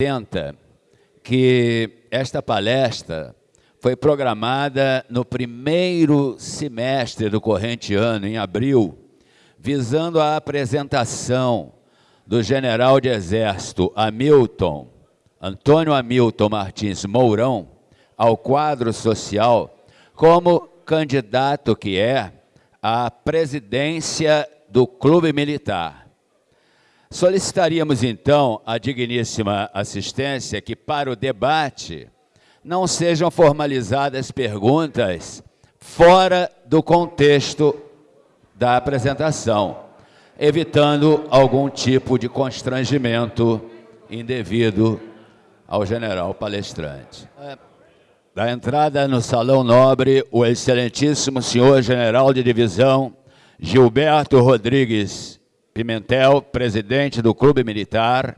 Tenta que esta palestra foi programada no primeiro semestre do corrente ano, em abril, visando a apresentação do general de exército Hamilton, Antônio Hamilton Martins Mourão, ao quadro social como candidato que é à presidência do Clube Militar. Solicitaríamos, então, a digníssima assistência que, para o debate, não sejam formalizadas perguntas fora do contexto da apresentação, evitando algum tipo de constrangimento indevido ao general palestrante. Da entrada no Salão Nobre, o excelentíssimo senhor general de divisão Gilberto Rodrigues Pimentel, presidente do Clube Militar,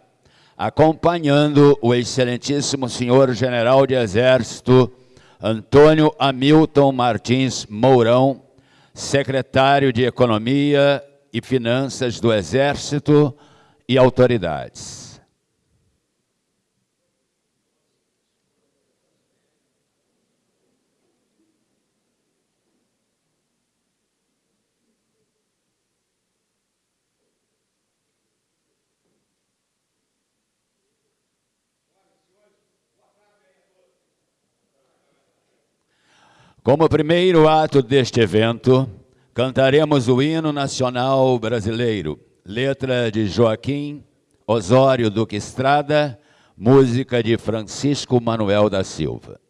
acompanhando o excelentíssimo senhor general de Exército Antônio Hamilton Martins Mourão, secretário de Economia e Finanças do Exército e autoridades. Como primeiro ato deste evento, cantaremos o hino nacional brasileiro, letra de Joaquim Osório Duque Estrada, música de Francisco Manuel da Silva.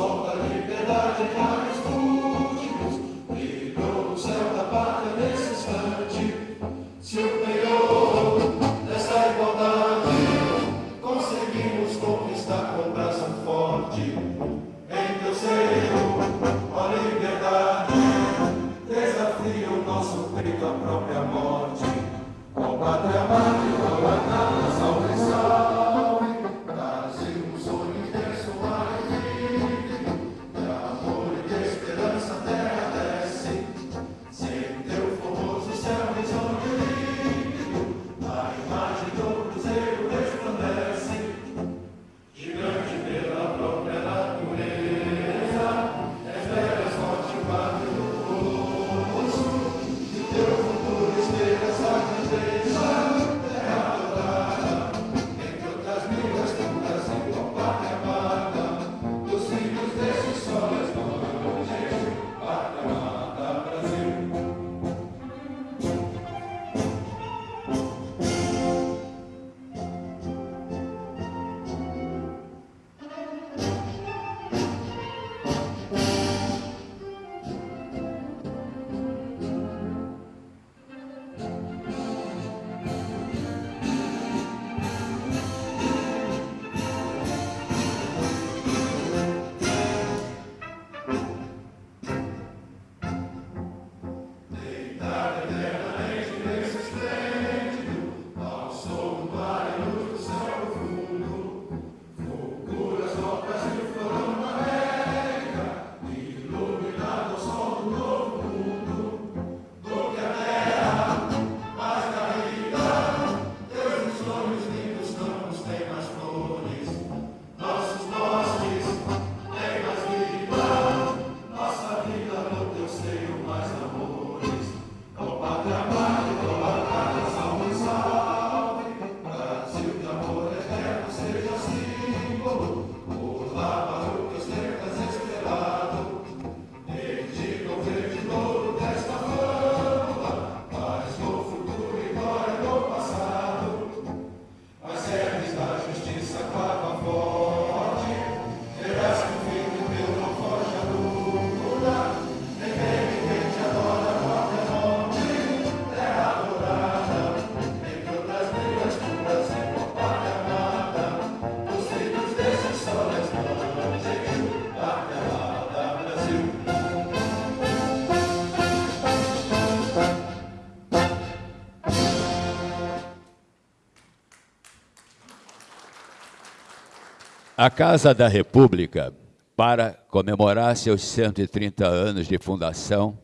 Son da libertate A Casa da República, para comemorar seus 130 anos de fundação,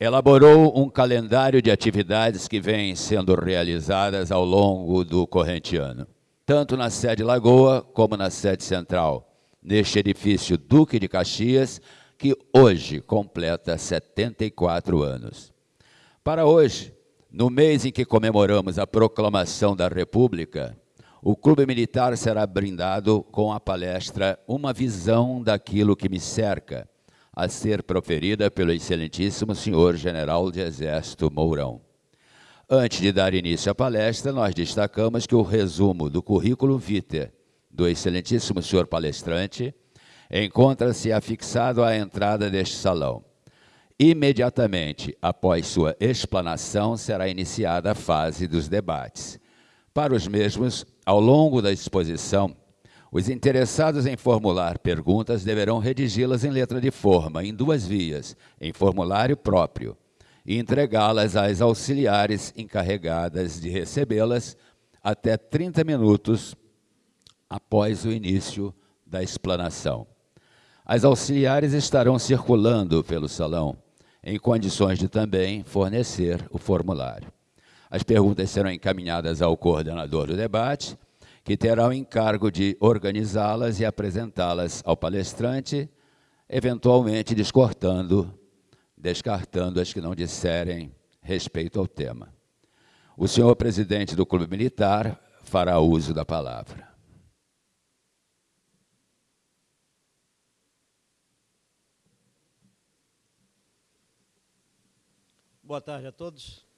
elaborou um calendário de atividades que vêm sendo realizadas ao longo do corrente ano, tanto na sede Lagoa como na sede central, neste edifício Duque de Caxias, que hoje completa 74 anos. Para hoje, no mês em que comemoramos a proclamação da República, o Clube Militar será brindado com a palestra Uma Visão daquilo que me cerca, a ser proferida pelo excelentíssimo senhor general de Exército Mourão. Antes de dar início à palestra, nós destacamos que o resumo do currículo vitae do excelentíssimo senhor palestrante encontra-se afixado à entrada deste salão. Imediatamente após sua explanação, será iniciada a fase dos debates. Para os mesmos, ao longo da exposição, os interessados em formular perguntas deverão redigi-las em letra de forma, em duas vias, em formulário próprio, e entregá-las às auxiliares encarregadas de recebê-las até 30 minutos após o início da explanação. As auxiliares estarão circulando pelo salão, em condições de também fornecer o formulário. As perguntas serão encaminhadas ao coordenador do debate, que terá o encargo de organizá-las e apresentá-las ao palestrante, eventualmente descortando, descartando as que não disserem respeito ao tema. O senhor presidente do Clube Militar fará uso da palavra. Boa tarde a todos.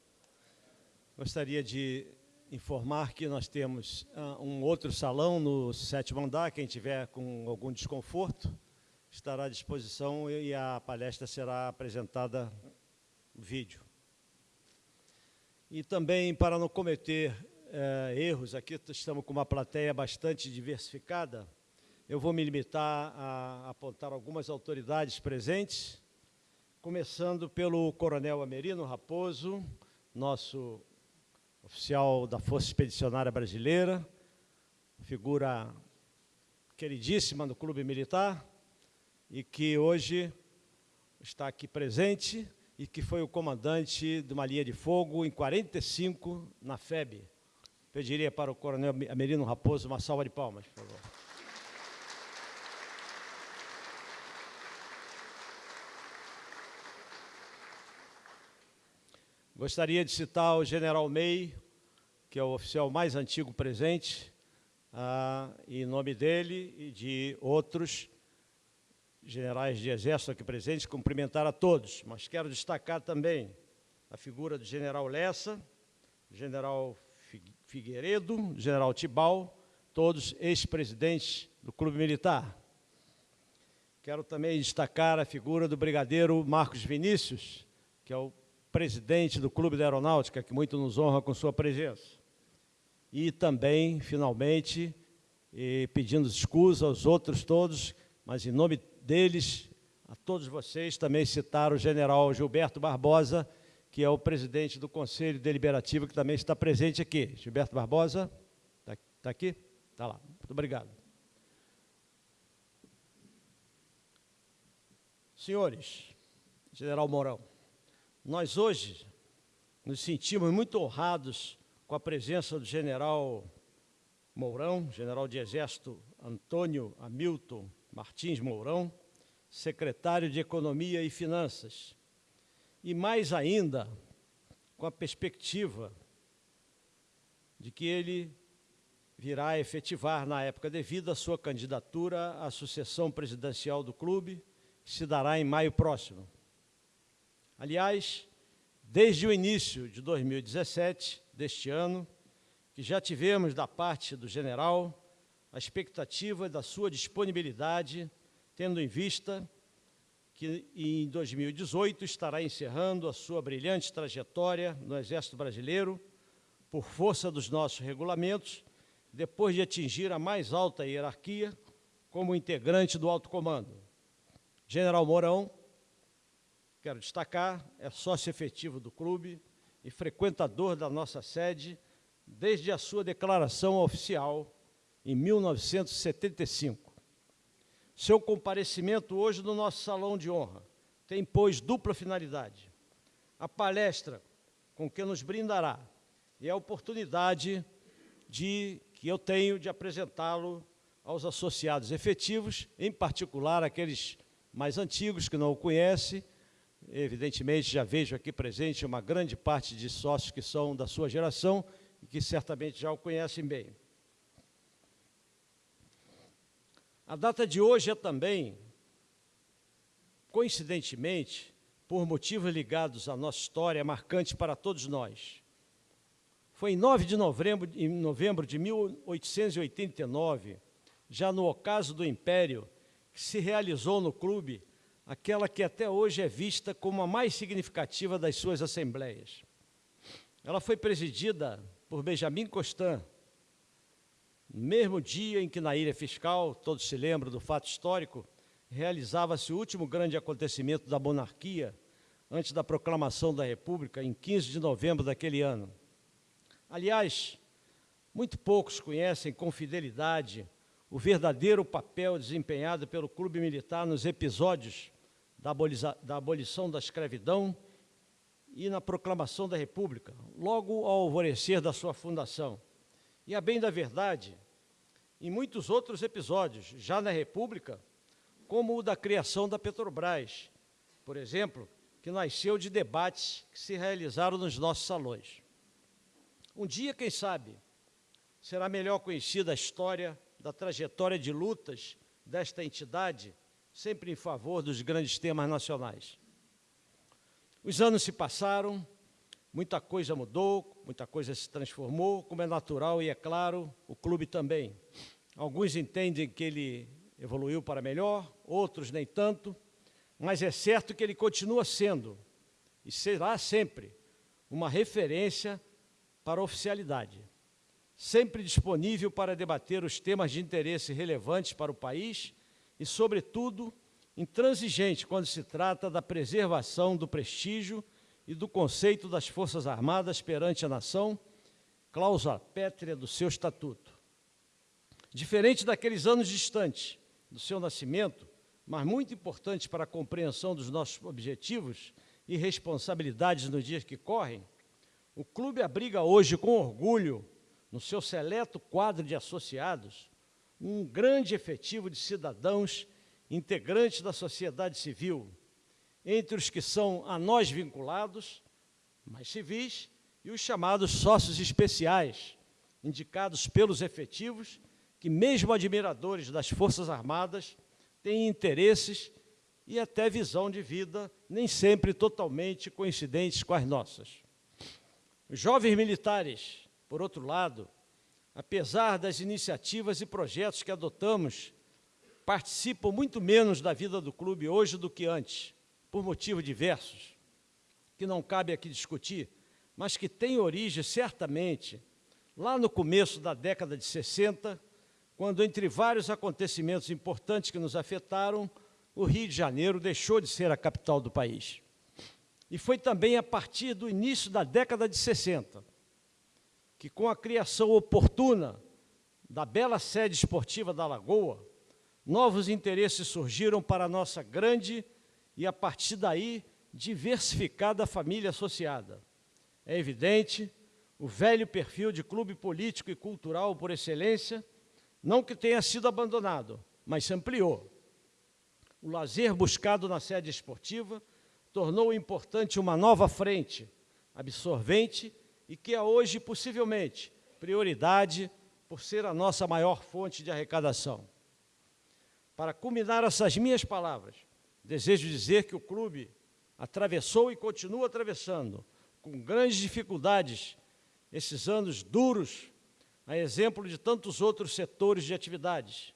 Gostaria de informar que nós temos uh, um outro salão no sétimo andar. Quem tiver com algum desconforto estará à disposição e a palestra será apresentada vídeo. E também, para não cometer uh, erros, aqui estamos com uma plateia bastante diversificada, eu vou me limitar a apontar algumas autoridades presentes, começando pelo Coronel Amerino Raposo, nosso oficial da Força Expedicionária Brasileira, figura queridíssima do Clube Militar e que hoje está aqui presente e que foi o comandante de uma linha de fogo em 45 na FEB. Pediria para o Coronel Amerino Raposo uma salva de palmas, por favor. Gostaria de citar o general May, que é o oficial mais antigo presente, ah, em nome dele e de outros generais de exército aqui presentes, cumprimentar a todos, mas quero destacar também a figura do general Lessa, general Figueiredo, general Tibal, todos ex-presidentes do Clube Militar. Quero também destacar a figura do brigadeiro Marcos Vinícius, que é o presidente do Clube da Aeronáutica, que muito nos honra com sua presença. E também, finalmente, pedindo desculpas aos outros todos, mas em nome deles, a todos vocês, também citar o general Gilberto Barbosa, que é o presidente do Conselho Deliberativo, que também está presente aqui. Gilberto Barbosa, está tá aqui? Está lá. Muito obrigado. Senhores, general Mourão, nós hoje nos sentimos muito honrados com a presença do general Mourão, general de Exército Antônio Hamilton Martins Mourão, secretário de Economia e Finanças. E mais ainda, com a perspectiva de que ele virá efetivar, na época devida, a sua candidatura à sucessão presidencial do clube, que se dará em maio próximo. Aliás, desde o início de 2017, deste ano, que já tivemos da parte do general a expectativa da sua disponibilidade, tendo em vista que em 2018 estará encerrando a sua brilhante trajetória no Exército Brasileiro, por força dos nossos regulamentos, depois de atingir a mais alta hierarquia como integrante do alto comando. General Mourão quero destacar, é sócio efetivo do clube e frequentador da nossa sede desde a sua declaração oficial em 1975. Seu comparecimento hoje no nosso salão de honra tem, pois, dupla finalidade. A palestra com que nos brindará e a oportunidade de que eu tenho de apresentá-lo aos associados efetivos, em particular aqueles mais antigos que não o conhecem. Evidentemente, já vejo aqui presente uma grande parte de sócios que são da sua geração e que certamente já o conhecem bem. A data de hoje é também, coincidentemente, por motivos ligados à nossa história, marcante para todos nós. Foi em 9 de novembro, em novembro de 1889, já no ocaso do Império, que se realizou no clube aquela que até hoje é vista como a mais significativa das suas assembleias. Ela foi presidida por Benjamin Constant, no mesmo dia em que na ilha fiscal, todos se lembram do fato histórico, realizava-se o último grande acontecimento da monarquia, antes da proclamação da República, em 15 de novembro daquele ano. Aliás, muito poucos conhecem com fidelidade o verdadeiro papel desempenhado pelo Clube Militar nos episódios da, abolição da escravidão e na proclamação da República, logo ao alvorecer da sua fundação. E a bem da verdade, em muitos outros episódios, já na República, como o da criação da Petrobras, por exemplo, que nasceu de debates que se realizaram nos nossos salões. Um dia, quem sabe, será melhor conhecida a história da trajetória de lutas desta entidade, sempre em favor dos grandes temas nacionais. Os anos se passaram, muita coisa mudou, muita coisa se transformou, como é natural e é claro, o clube também. Alguns entendem que ele evoluiu para melhor, outros nem tanto, mas é certo que ele continua sendo, e será sempre, uma referência para a oficialidade, sempre disponível para debater os temas de interesse relevantes para o país e, sobretudo, intransigente quando se trata da preservação do prestígio e do conceito das Forças Armadas perante a nação, cláusula pétrea do seu estatuto. Diferente daqueles anos distantes do seu nascimento, mas muito importante para a compreensão dos nossos objetivos e responsabilidades nos dias que correm, o clube abriga hoje com orgulho, no seu seleto quadro de associados, um grande efetivo de cidadãos integrantes da sociedade civil, entre os que são a nós vinculados, mais civis, e os chamados sócios especiais, indicados pelos efetivos, que mesmo admiradores das Forças Armadas, têm interesses e até visão de vida nem sempre totalmente coincidentes com as nossas. Os jovens militares, por outro lado, apesar das iniciativas e projetos que adotamos, participam muito menos da vida do clube hoje do que antes, por motivos diversos, que não cabe aqui discutir, mas que têm origem, certamente, lá no começo da década de 60, quando, entre vários acontecimentos importantes que nos afetaram, o Rio de Janeiro deixou de ser a capital do país. E foi também a partir do início da década de 60 que, com a criação oportuna da bela sede esportiva da Lagoa, novos interesses surgiram para a nossa grande e, a partir daí, diversificada família associada. É evidente o velho perfil de clube político e cultural por excelência, não que tenha sido abandonado, mas se ampliou. O lazer buscado na sede esportiva tornou importante uma nova frente absorvente e que é hoje, possivelmente, prioridade por ser a nossa maior fonte de arrecadação. Para culminar essas minhas palavras, desejo dizer que o clube atravessou e continua atravessando, com grandes dificuldades, esses anos duros, a exemplo de tantos outros setores de atividades,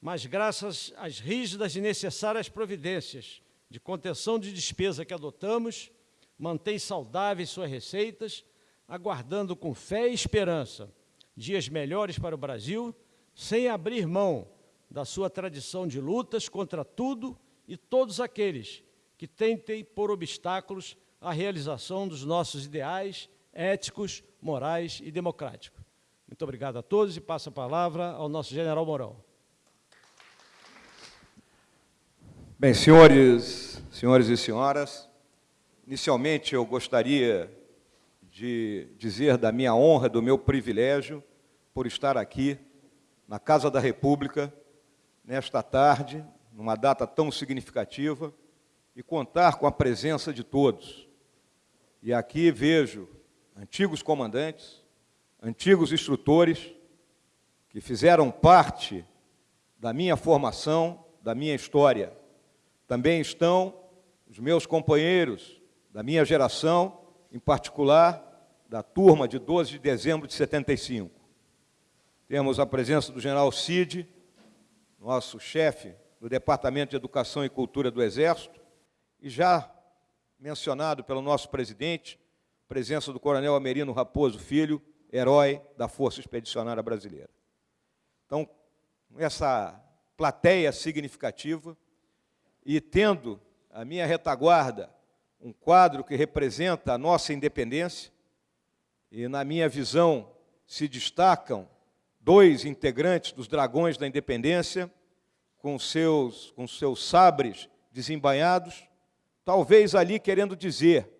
mas graças às rígidas e necessárias providências de contenção de despesa que adotamos, mantém saudáveis suas receitas, aguardando com fé e esperança dias melhores para o Brasil, sem abrir mão da sua tradição de lutas contra tudo e todos aqueles que tentem pôr obstáculos à realização dos nossos ideais éticos, morais e democráticos. Muito obrigado a todos e passo a palavra ao nosso general Mourão. Bem, senhores, senhores e senhoras, inicialmente eu gostaria de dizer da minha honra, do meu privilégio por estar aqui na Casa da República nesta tarde, numa data tão significativa, e contar com a presença de todos. E aqui vejo antigos comandantes, antigos instrutores, que fizeram parte da minha formação, da minha história. Também estão os meus companheiros da minha geração, em particular da turma de 12 de dezembro de 75. Temos a presença do general Cid, nosso chefe do Departamento de Educação e Cultura do Exército, e já mencionado pelo nosso presidente, presença do coronel Amerino Raposo Filho, herói da Força Expedicionária Brasileira. Então, essa plateia significativa, e tendo a minha retaguarda um quadro que representa a nossa independência, e na minha visão se destacam dois integrantes dos Dragões da Independência, com seus, com seus sabres desembainhados, talvez ali querendo dizer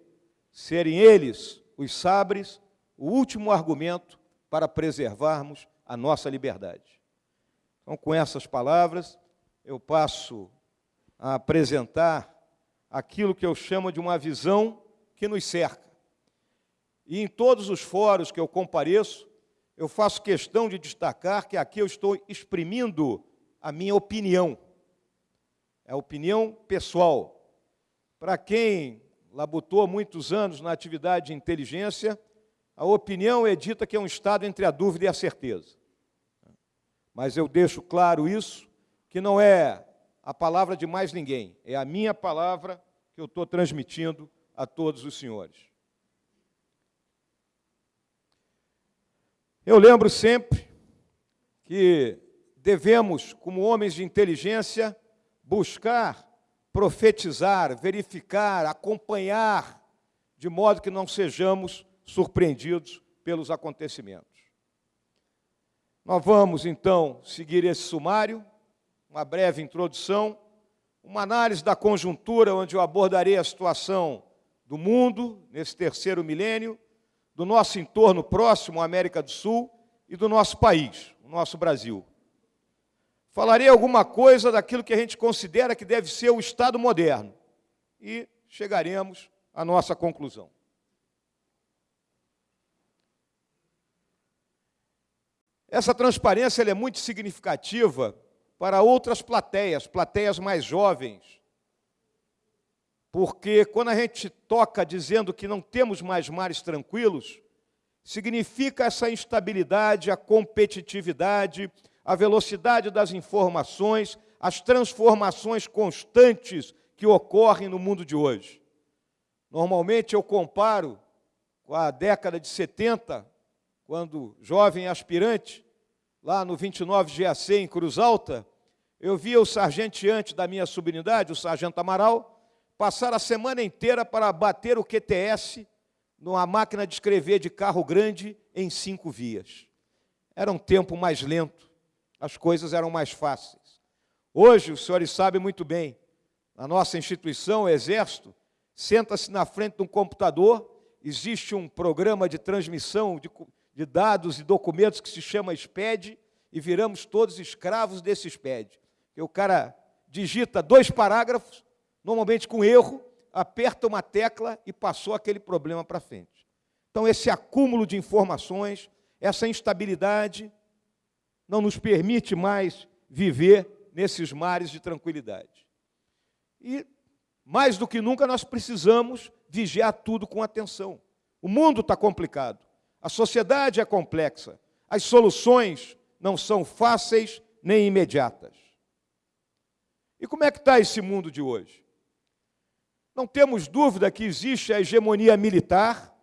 serem eles, os sabres, o último argumento para preservarmos a nossa liberdade. Então, com essas palavras, eu passo a apresentar aquilo que eu chamo de uma visão que nos cerca. E em todos os fóruns que eu compareço, eu faço questão de destacar que aqui eu estou exprimindo a minha opinião. É a opinião pessoal. Para quem labutou muitos anos na atividade de inteligência, a opinião é dita que é um estado entre a dúvida e a certeza. Mas eu deixo claro isso, que não é a palavra de mais ninguém, é a minha palavra que eu estou transmitindo a todos os senhores. Eu lembro sempre que devemos, como homens de inteligência, buscar profetizar, verificar, acompanhar, de modo que não sejamos surpreendidos pelos acontecimentos. Nós vamos, então, seguir esse sumário, uma breve introdução, uma análise da conjuntura, onde eu abordarei a situação do mundo, nesse terceiro milênio, do nosso entorno próximo, América do Sul, e do nosso país, o nosso Brasil. Falarei alguma coisa daquilo que a gente considera que deve ser o Estado moderno. E chegaremos à nossa conclusão. Essa transparência é muito significativa para outras plateias, plateias mais jovens, porque quando a gente toca dizendo que não temos mais mares tranquilos, significa essa instabilidade, a competitividade, a velocidade das informações, as transformações constantes que ocorrem no mundo de hoje. Normalmente eu comparo com a década de 70, quando jovem aspirante, lá no 29 GAC em Cruz Alta, eu via o sargenteante da minha subunidade, o sargento Amaral, Passar a semana inteira para bater o QTS numa máquina de escrever de carro grande em cinco vias. Era um tempo mais lento, as coisas eram mais fáceis. Hoje, os senhores sabem muito bem, na nossa instituição, o Exército, senta-se na frente de um computador, existe um programa de transmissão de, de dados e documentos que se chama SPED, e viramos todos escravos desse SPED. E o cara digita dois parágrafos, normalmente com erro, aperta uma tecla e passou aquele problema para frente. Então, esse acúmulo de informações, essa instabilidade, não nos permite mais viver nesses mares de tranquilidade. E, mais do que nunca, nós precisamos vigiar tudo com atenção. O mundo está complicado, a sociedade é complexa, as soluções não são fáceis nem imediatas. E como é que está esse mundo de hoje? Não temos dúvida que existe a hegemonia militar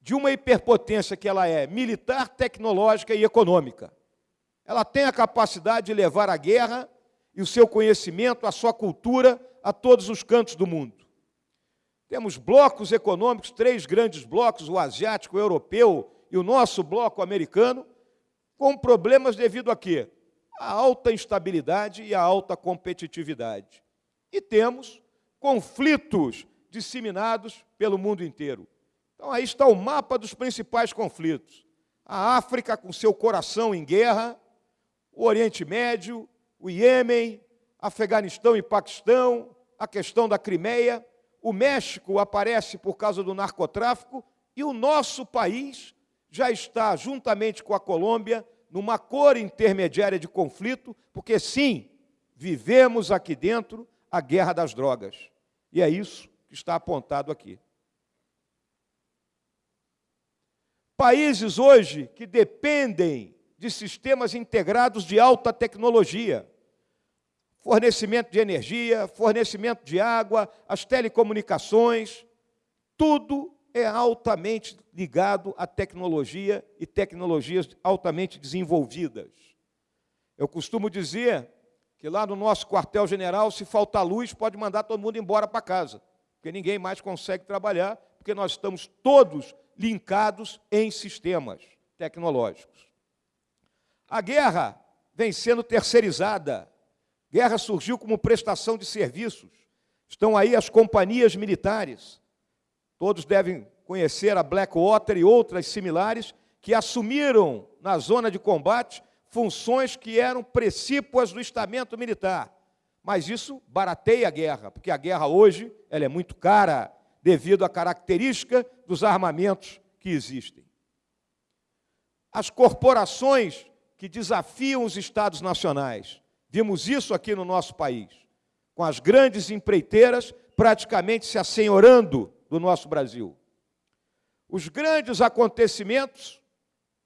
de uma hiperpotência que ela é militar, tecnológica e econômica. Ela tem a capacidade de levar a guerra e o seu conhecimento, a sua cultura a todos os cantos do mundo. Temos blocos econômicos, três grandes blocos, o asiático, o europeu e o nosso bloco americano com problemas devido a quê? A alta instabilidade e a alta competitividade. E temos conflitos disseminados pelo mundo inteiro. Então aí está o mapa dos principais conflitos. A África com seu coração em guerra, o Oriente Médio, o Iêmen, Afeganistão e Paquistão, a questão da Crimeia, o México aparece por causa do narcotráfico e o nosso país já está, juntamente com a Colômbia, numa cor intermediária de conflito, porque sim, vivemos aqui dentro a guerra das drogas. E é isso que está apontado aqui. Países hoje que dependem de sistemas integrados de alta tecnologia, fornecimento de energia, fornecimento de água, as telecomunicações, tudo é altamente ligado à tecnologia e tecnologias altamente desenvolvidas. Eu costumo dizer que lá no nosso quartel-general, se faltar luz, pode mandar todo mundo embora para casa, porque ninguém mais consegue trabalhar, porque nós estamos todos linkados em sistemas tecnológicos. A guerra vem sendo terceirizada. Guerra surgiu como prestação de serviços. Estão aí as companhias militares Todos devem conhecer a Blackwater e outras similares que assumiram na zona de combate funções que eram precípuas do estamento militar. Mas isso barateia a guerra, porque a guerra hoje ela é muito cara devido à característica dos armamentos que existem. As corporações que desafiam os estados nacionais. Vimos isso aqui no nosso país, com as grandes empreiteiras praticamente se assenhorando do nosso Brasil. Os grandes acontecimentos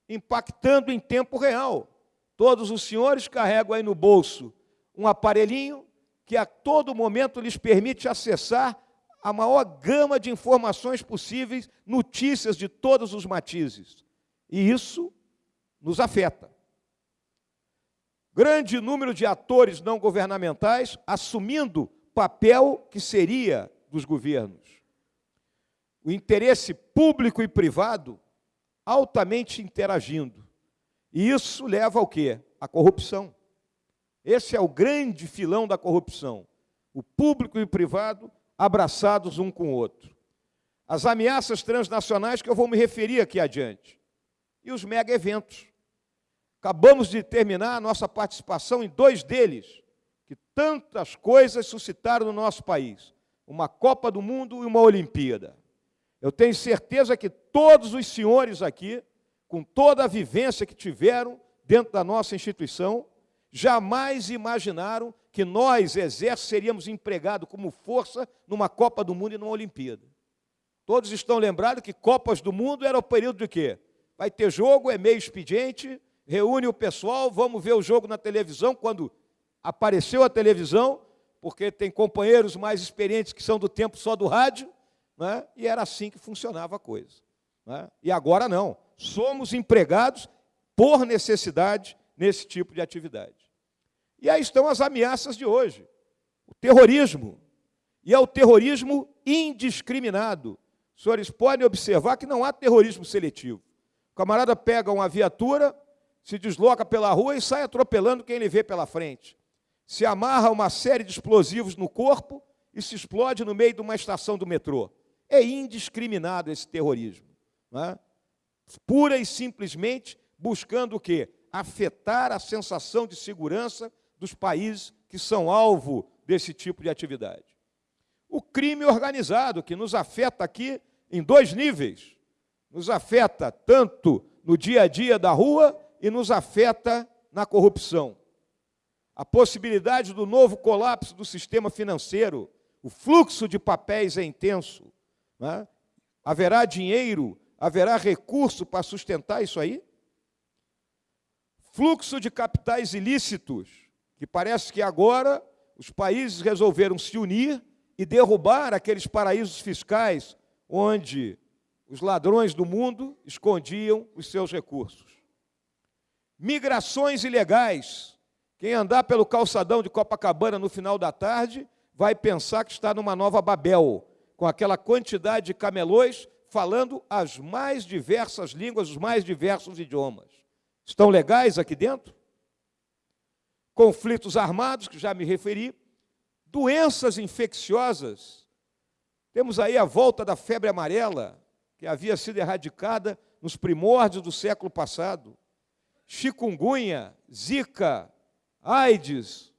impactando em tempo real. Todos os senhores carregam aí no bolso um aparelhinho que a todo momento lhes permite acessar a maior gama de informações possíveis, notícias de todos os matizes. E isso nos afeta. Grande número de atores não governamentais assumindo papel que seria dos governos o interesse público e privado altamente interagindo. E isso leva ao quê? A corrupção. Esse é o grande filão da corrupção. O público e o privado abraçados um com o outro. As ameaças transnacionais que eu vou me referir aqui adiante. E os mega eventos. Acabamos de terminar a nossa participação em dois deles, que tantas coisas suscitaram no nosso país: uma Copa do Mundo e uma Olimpíada. Eu tenho certeza que todos os senhores aqui, com toda a vivência que tiveram dentro da nossa instituição, jamais imaginaram que nós, exército, seríamos empregados como força numa Copa do Mundo e numa Olimpíada. Todos estão lembrados que Copas do Mundo era o período de quê? Vai ter jogo, é meio expediente, reúne o pessoal, vamos ver o jogo na televisão, quando apareceu a televisão, porque tem companheiros mais experientes que são do tempo só do rádio, né? e era assim que funcionava a coisa. Né? E agora não, somos empregados por necessidade nesse tipo de atividade. E aí estão as ameaças de hoje. O terrorismo. E é o terrorismo indiscriminado. Os senhores podem observar que não há terrorismo seletivo. O camarada pega uma viatura, se desloca pela rua e sai atropelando quem ele vê pela frente. Se amarra uma série de explosivos no corpo e se explode no meio de uma estação do metrô. É indiscriminado esse terrorismo. É? Pura e simplesmente buscando o quê? Afetar a sensação de segurança dos países que são alvo desse tipo de atividade. O crime organizado, que nos afeta aqui em dois níveis. Nos afeta tanto no dia a dia da rua e nos afeta na corrupção. A possibilidade do novo colapso do sistema financeiro, o fluxo de papéis é intenso, né? Haverá dinheiro, haverá recurso para sustentar isso aí? Fluxo de capitais ilícitos, que parece que agora os países resolveram se unir e derrubar aqueles paraísos fiscais onde os ladrões do mundo escondiam os seus recursos. Migrações ilegais. Quem andar pelo calçadão de Copacabana no final da tarde vai pensar que está numa nova Babel, com aquela quantidade de camelões falando as mais diversas línguas, os mais diversos idiomas. Estão legais aqui dentro? Conflitos armados, que já me referi, doenças infecciosas. Temos aí a volta da febre amarela, que havia sido erradicada nos primórdios do século passado. Chikungunya, Zika, AIDS,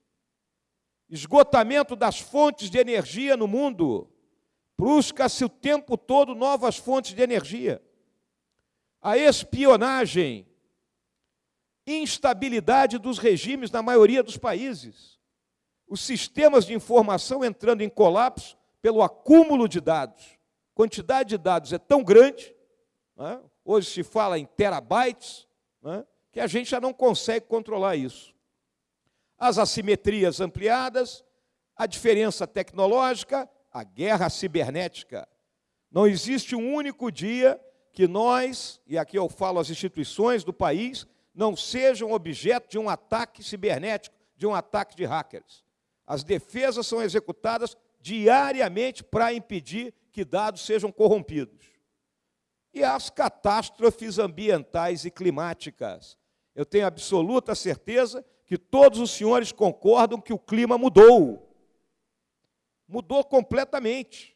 esgotamento das fontes de energia no mundo. Busca-se o tempo todo novas fontes de energia. A espionagem, instabilidade dos regimes na maioria dos países. Os sistemas de informação entrando em colapso pelo acúmulo de dados. A quantidade de dados é tão grande, né? hoje se fala em terabytes, né? que a gente já não consegue controlar isso. As assimetrias ampliadas, a diferença tecnológica, a guerra cibernética. Não existe um único dia que nós, e aqui eu falo as instituições do país, não sejam objeto de um ataque cibernético, de um ataque de hackers. As defesas são executadas diariamente para impedir que dados sejam corrompidos. E as catástrofes ambientais e climáticas. Eu tenho absoluta certeza que todos os senhores concordam que o clima mudou. Mudou completamente.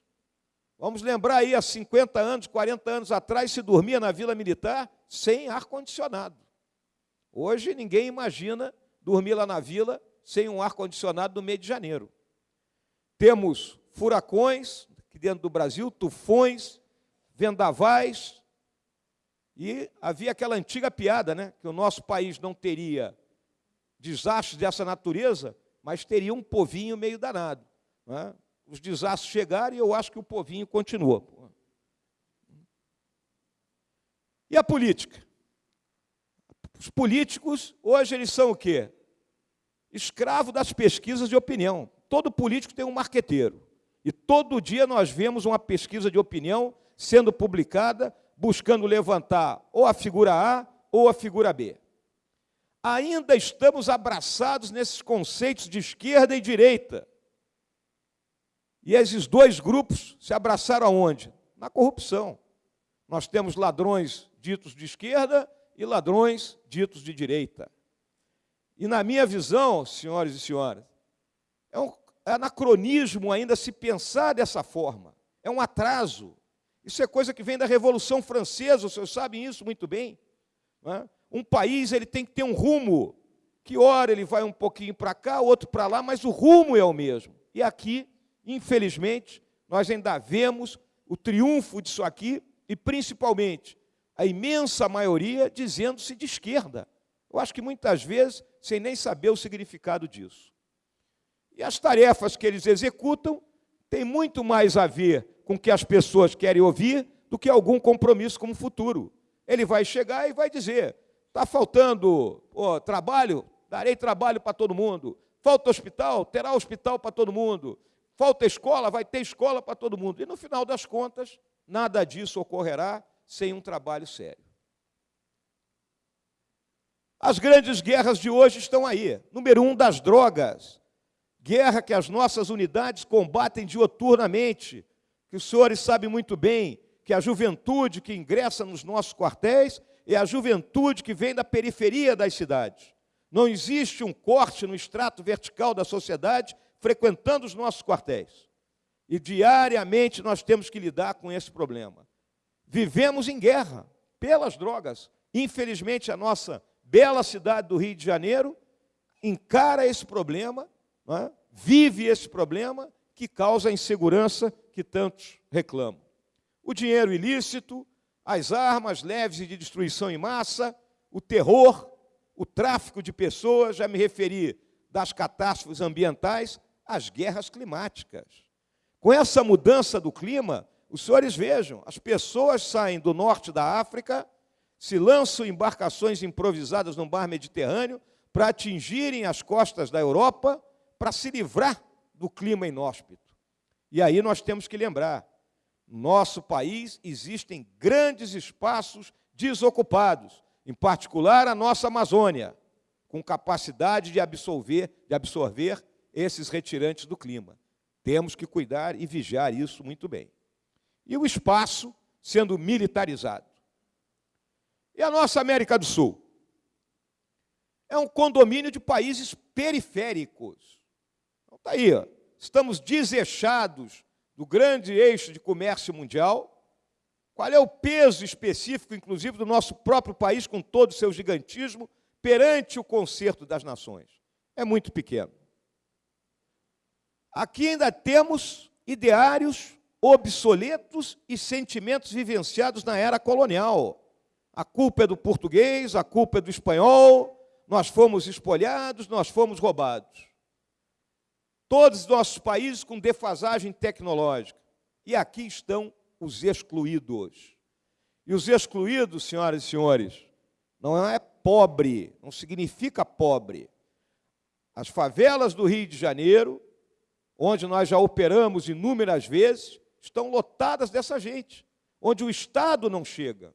Vamos lembrar aí, há 50 anos, 40 anos atrás, se dormia na Vila Militar sem ar-condicionado. Hoje ninguém imagina dormir lá na vila sem um ar-condicionado no mês de janeiro. Temos furacões aqui dentro do Brasil, tufões, vendavais, e havia aquela antiga piada, né, que o nosso país não teria desastres dessa natureza, mas teria um povinho meio danado. Né? Os desastres chegaram e eu acho que o povinho continua. E a política? Os políticos, hoje, eles são o quê? Escravo das pesquisas de opinião. Todo político tem um marqueteiro. E todo dia nós vemos uma pesquisa de opinião sendo publicada, buscando levantar ou a figura A ou a figura B. Ainda estamos abraçados nesses conceitos de esquerda e direita. E esses dois grupos se abraçaram aonde? Na corrupção. Nós temos ladrões ditos de esquerda e ladrões ditos de direita. E na minha visão, senhores e senhoras, é um anacronismo ainda se pensar dessa forma. É um atraso. Isso é coisa que vem da Revolução Francesa, senhores sabem isso muito bem. É? Um país ele tem que ter um rumo, que hora ele vai um pouquinho para cá, outro para lá, mas o rumo é o mesmo. E aqui, infelizmente, nós ainda vemos o triunfo disso aqui, e principalmente a imensa maioria dizendo-se de esquerda. Eu acho que muitas vezes sem nem saber o significado disso. E as tarefas que eles executam têm muito mais a ver com o que as pessoas querem ouvir do que algum compromisso com o futuro. Ele vai chegar e vai dizer: está faltando trabalho? Darei trabalho para todo mundo. Falta hospital? Terá hospital para todo mundo. Falta escola? Vai ter escola para todo mundo. E no final das contas, nada disso ocorrerá sem um trabalho sério. As grandes guerras de hoje estão aí. Número um, das drogas. Guerra que as nossas unidades combatem dioturnamente, que os senhores sabem muito bem que a juventude que ingressa nos nossos quartéis é a juventude que vem da periferia das cidades. Não existe um corte no extrato vertical da sociedade frequentando os nossos quartéis. E diariamente nós temos que lidar com esse problema. Vivemos em guerra pelas drogas. Infelizmente, a nossa bela cidade do Rio de Janeiro encara esse problema, é? vive esse problema que causa a insegurança que tantos reclamam. O dinheiro ilícito, as armas leves e de destruição em massa, o terror, o tráfico de pessoas, já me referi das catástrofes ambientais, às guerras climáticas. Com essa mudança do clima, os senhores vejam, as pessoas saem do norte da África, se lançam em embarcações improvisadas no mar Mediterrâneo para atingirem as costas da Europa, para se livrar do clima inóspito. E aí nós temos que lembrar, no nosso país existem grandes espaços desocupados, em particular a nossa Amazônia, com capacidade de absorver, de absorver esses retirantes do clima. Temos que cuidar e vigiar isso muito bem. E o espaço sendo militarizado. E a nossa América do Sul? É um condomínio de países periféricos. Então está aí, ó. estamos desechados do grande eixo de comércio mundial. Qual é o peso específico, inclusive, do nosso próprio país, com todo o seu gigantismo, perante o concerto das nações? É muito pequeno. Aqui ainda temos ideários obsoletos e sentimentos vivenciados na era colonial. A culpa é do português, a culpa é do espanhol, nós fomos espolhados, nós fomos roubados. Todos os nossos países com defasagem tecnológica. E aqui estão os excluídos. E os excluídos, senhoras e senhores, não é pobre, não significa pobre. As favelas do Rio de Janeiro, onde nós já operamos inúmeras vezes, estão lotadas dessa gente, onde o Estado não chega.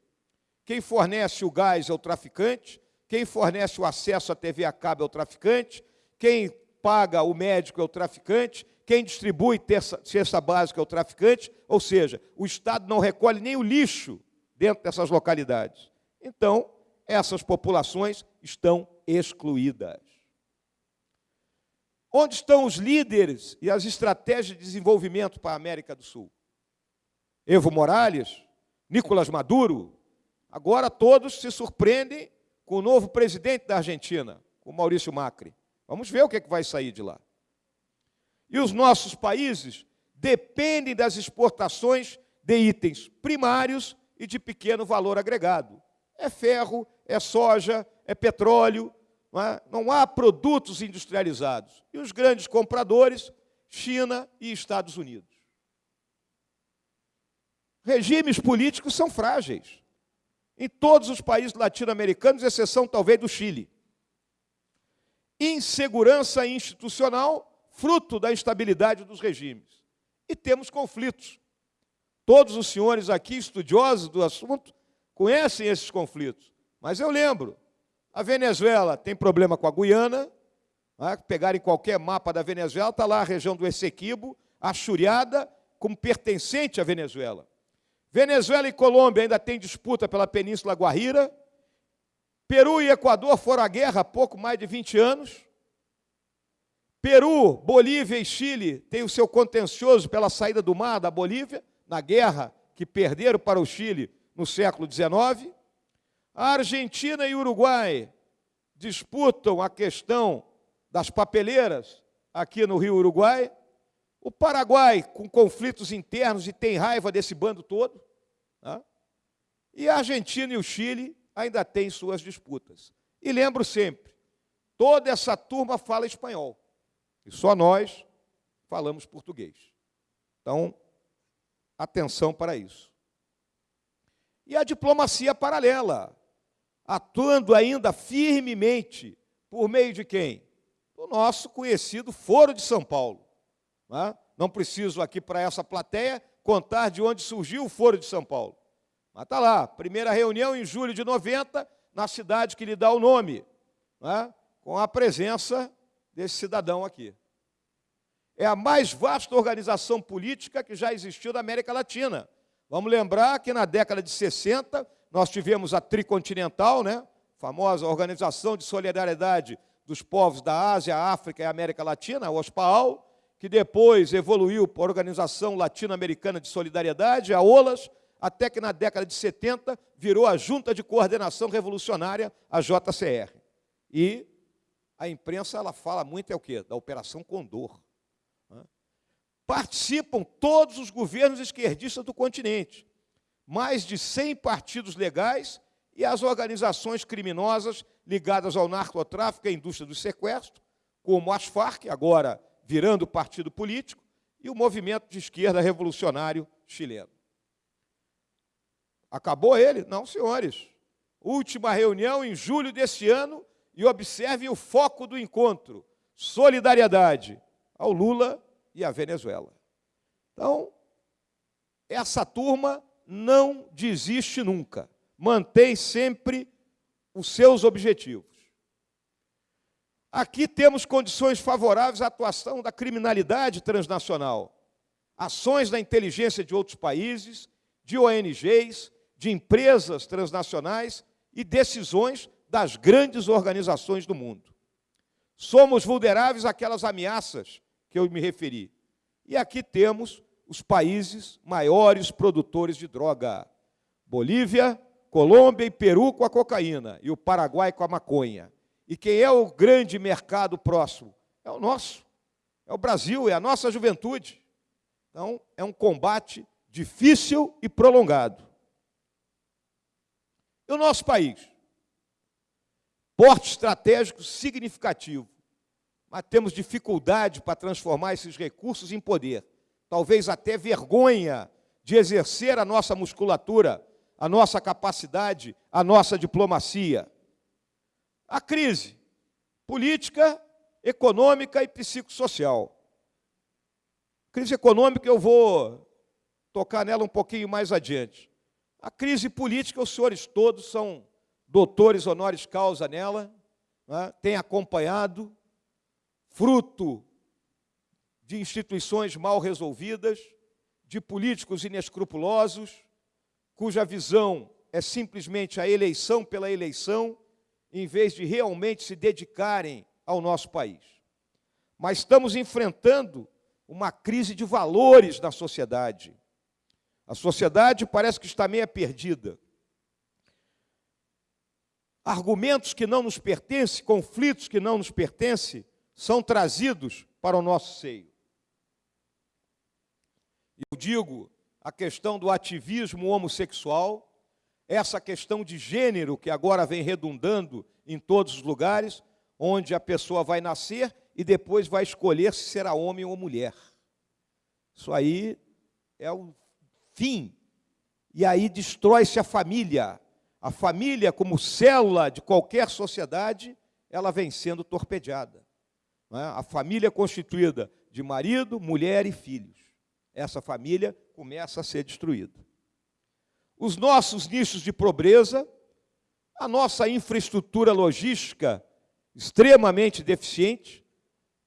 Quem fornece o gás é o traficante, quem fornece o acesso à TV a cabo é o traficante, quem paga o médico é o traficante, quem distribui cesta básica é o traficante, ou seja, o Estado não recolhe nem o lixo dentro dessas localidades. Então, essas populações estão excluídas. Onde estão os líderes e as estratégias de desenvolvimento para a América do Sul? Evo Morales, Nicolás Maduro, agora todos se surpreendem com o novo presidente da Argentina, o Maurício Macri. Vamos ver o que, é que vai sair de lá. E os nossos países dependem das exportações de itens primários e de pequeno valor agregado. É ferro, é soja, é petróleo, não, é? não há produtos industrializados. E os grandes compradores, China e Estados Unidos. Regimes políticos são frágeis. Em todos os países latino-americanos, exceção talvez do Chile. Insegurança institucional, fruto da instabilidade dos regimes. E temos conflitos. Todos os senhores aqui, estudiosos do assunto, conhecem esses conflitos. Mas eu lembro, a Venezuela tem problema com a Guiana, né? pegarem qualquer mapa da Venezuela, está lá a região do Essequibo, achuriada como pertencente à Venezuela. Venezuela e Colômbia ainda têm disputa pela Península Guarira. Peru e Equador foram à guerra há pouco mais de 20 anos. Peru, Bolívia e Chile têm o seu contencioso pela saída do mar da Bolívia, na guerra que perderam para o Chile no século XIX. A Argentina e Uruguai disputam a questão das papeleiras aqui no Rio Uruguai. O Paraguai, com conflitos internos e tem raiva desse bando todo. Tá? E a Argentina e o Chile ainda têm suas disputas. E lembro sempre, toda essa turma fala espanhol. E só nós falamos português. Então, atenção para isso. E a diplomacia paralela, atuando ainda firmemente por meio de quem? Do nosso conhecido Foro de São Paulo. Não, é? não preciso aqui para essa plateia contar de onde surgiu o Foro de São Paulo. Mas está lá, primeira reunião em julho de 90, na cidade que lhe dá o nome, é? com a presença desse cidadão aqui. É a mais vasta organização política que já existiu na América Latina. Vamos lembrar que na década de 60 nós tivemos a Tricontinental, né? famosa Organização de Solidariedade dos Povos da Ásia, África e América Latina, a OSPAAL, que depois evoluiu para a Organização Latino-Americana de Solidariedade, a OLAS, até que na década de 70 virou a Junta de Coordenação Revolucionária, a JCR. E a imprensa ela fala muito é o quê? Da Operação Condor. Participam todos os governos esquerdistas do continente, mais de 100 partidos legais e as organizações criminosas ligadas ao narcotráfico e à indústria do sequestro, como as Farc, agora virando partido político, e o movimento de esquerda revolucionário chileno. Acabou ele? Não, senhores. Última reunião em julho deste ano e observem o foco do encontro: solidariedade ao Lula e à Venezuela. Então, essa turma não desiste nunca, mantém sempre os seus objetivos. Aqui temos condições favoráveis à atuação da criminalidade transnacional, ações da inteligência de outros países, de ONGs, de empresas transnacionais e decisões das grandes organizações do mundo. Somos vulneráveis àquelas ameaças que eu me referi. E aqui temos os países maiores produtores de droga: Bolívia, Colômbia e Peru com a cocaína e o Paraguai com a maconha. E quem é o grande mercado próximo? É o nosso. É o Brasil, é a nossa juventude. Então, é um combate difícil e prolongado. E o nosso país? Porte estratégico significativo, mas temos dificuldade para transformar esses recursos em poder. Talvez até vergonha de exercer a nossa musculatura, a nossa capacidade, a nossa diplomacia. A crise política, econômica e psicossocial. Crise econômica eu vou tocar nela um pouquinho mais adiante. A crise política, os senhores todos são doutores honoris causa nela, né? têm acompanhado, fruto de instituições mal resolvidas, de políticos inescrupulosos, cuja visão é simplesmente a eleição pela eleição, em vez de realmente se dedicarem ao nosso país. Mas estamos enfrentando uma crise de valores na sociedade. A sociedade parece que está meio perdida. Argumentos que não nos pertencem, conflitos que não nos pertencem, são trazidos para o nosso seio. Eu digo a questão do ativismo homossexual, essa questão de gênero que agora vem redundando em todos os lugares, onde a pessoa vai nascer e depois vai escolher se será homem ou mulher. Isso aí é o fim. E aí destrói-se a família. A família, como célula de qualquer sociedade, ela vem sendo torpedeada. É? A família constituída de marido, mulher e filhos. Essa família começa a ser destruída. Os nossos nichos de pobreza, a nossa infraestrutura logística extremamente deficiente,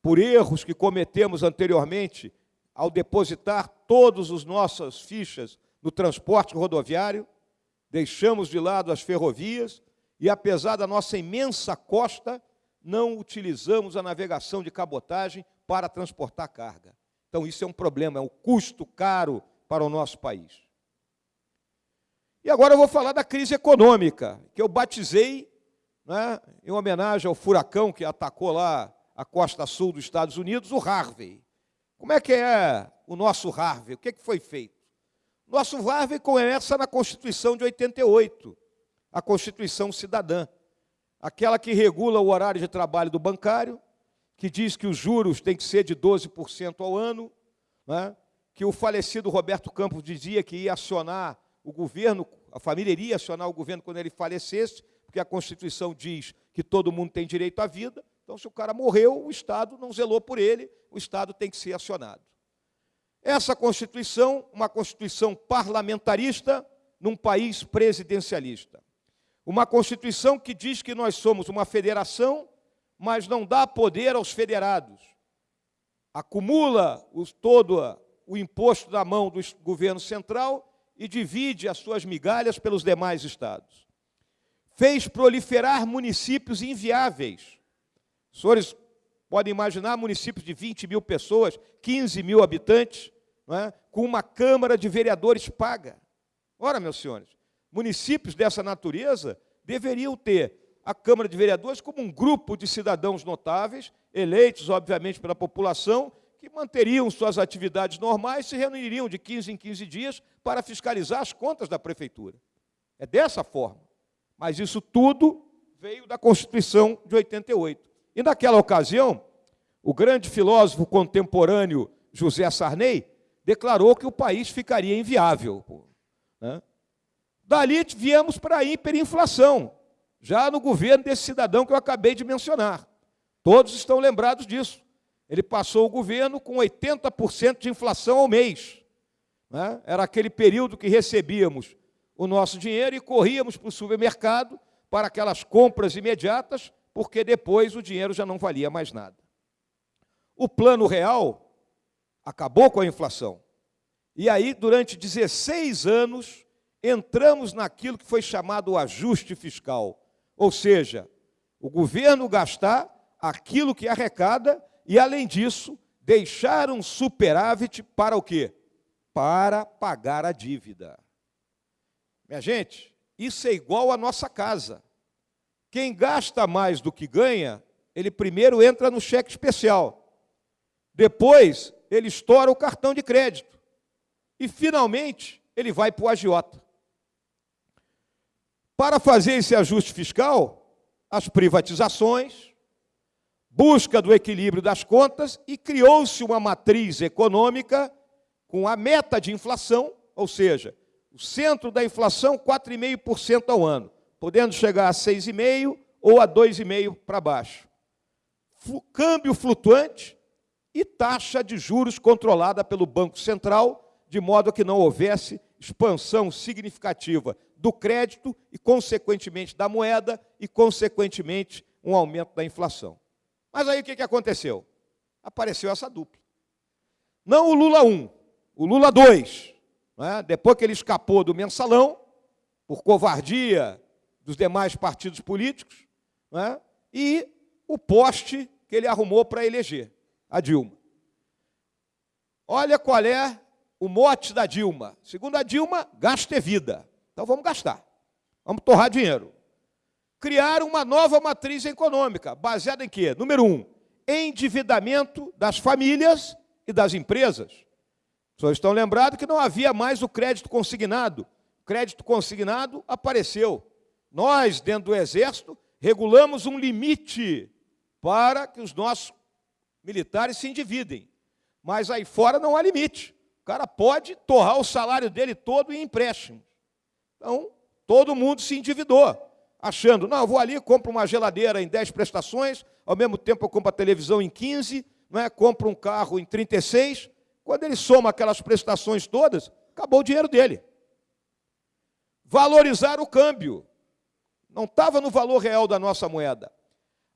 por erros que cometemos anteriormente ao depositar todas as nossas fichas no transporte rodoviário, deixamos de lado as ferrovias e, apesar da nossa imensa costa, não utilizamos a navegação de cabotagem para transportar carga. Então, isso é um problema, é um custo caro para o nosso país. E agora eu vou falar da crise econômica, que eu batizei né, em homenagem ao furacão que atacou lá a costa sul dos Estados Unidos, o Harvey. Como é que é o nosso Harvey? O que, é que foi feito? Nosso Harvey começa na Constituição de 88, a Constituição Cidadã, aquela que regula o horário de trabalho do bancário, que diz que os juros têm que ser de 12% ao ano, né? que o falecido Roberto Campos dizia que ia acionar o governo, a família iria acionar o governo quando ele falecesse, porque a Constituição diz que todo mundo tem direito à vida. Então, se o cara morreu, o Estado não zelou por ele, o Estado tem que ser acionado. Essa Constituição, uma Constituição parlamentarista num país presidencialista. Uma Constituição que diz que nós somos uma federação, mas não dá poder aos federados. Acumula os, todo o imposto da mão do governo central e divide as suas migalhas pelos demais estados. Fez proliferar municípios inviáveis os senhores podem imaginar municípios de 20 mil pessoas, 15 mil habitantes, é? com uma Câmara de Vereadores paga. Ora, meus senhores, municípios dessa natureza deveriam ter a Câmara de Vereadores como um grupo de cidadãos notáveis, eleitos, obviamente, pela população, que manteriam suas atividades normais, se reuniriam de 15 em 15 dias para fiscalizar as contas da prefeitura. É dessa forma. Mas isso tudo veio da Constituição de 88. E naquela ocasião, o grande filósofo contemporâneo José Sarney declarou que o país ficaria inviável. Né? Dali viemos para a hiperinflação, já no governo desse cidadão que eu acabei de mencionar. Todos estão lembrados disso. Ele passou o governo com 80% de inflação ao mês. Né? Era aquele período que recebíamos o nosso dinheiro e corríamos para o supermercado para aquelas compras imediatas porque depois o dinheiro já não valia mais nada. O plano real acabou com a inflação E aí, durante 16 anos, entramos naquilo que foi chamado o ajuste fiscal. Ou seja, o governo gastar aquilo que arrecada e, além disso, deixar um superávit para o quê? Para pagar a dívida. Minha gente, isso é igual à nossa casa. Quem gasta mais do que ganha, ele primeiro entra no cheque especial. Depois, ele estoura o cartão de crédito. E, finalmente, ele vai para o agiota. Para fazer esse ajuste fiscal, as privatizações, busca do equilíbrio das contas e criou-se uma matriz econômica com a meta de inflação, ou seja, o centro da inflação 4,5% ao ano, podendo chegar a 6,5% ou a 2,5% para baixo. Câmbio flutuante e taxa de juros controlada pelo Banco Central, de modo que não houvesse expansão significativa do crédito e, consequentemente, da moeda e, consequentemente, um aumento da inflação. Mas aí o que aconteceu? Apareceu essa dupla. Não o Lula 1, o Lula 2. Né? Depois que ele escapou do mensalão, por covardia dos demais partidos políticos, né? e o poste que ele arrumou para eleger, a Dilma. Olha qual é o mote da Dilma. Segundo a Dilma, gasto é vida. Então vamos gastar. Vamos torrar dinheiro criar uma nova matriz econômica, baseada em quê? Número um, endividamento das famílias e das empresas. Vocês estão lembrados que não havia mais o crédito consignado. O crédito consignado apareceu. Nós, dentro do Exército, regulamos um limite para que os nossos militares se endividem. Mas aí fora não há limite. O cara pode torrar o salário dele todo em empréstimos. Então, todo mundo se endividou achando, não, eu vou ali, compro uma geladeira em 10 prestações, ao mesmo tempo eu compro a televisão em 15, não é? compro um carro em 36. Quando ele soma aquelas prestações todas, acabou o dinheiro dele. Valorizar o câmbio. Não estava no valor real da nossa moeda.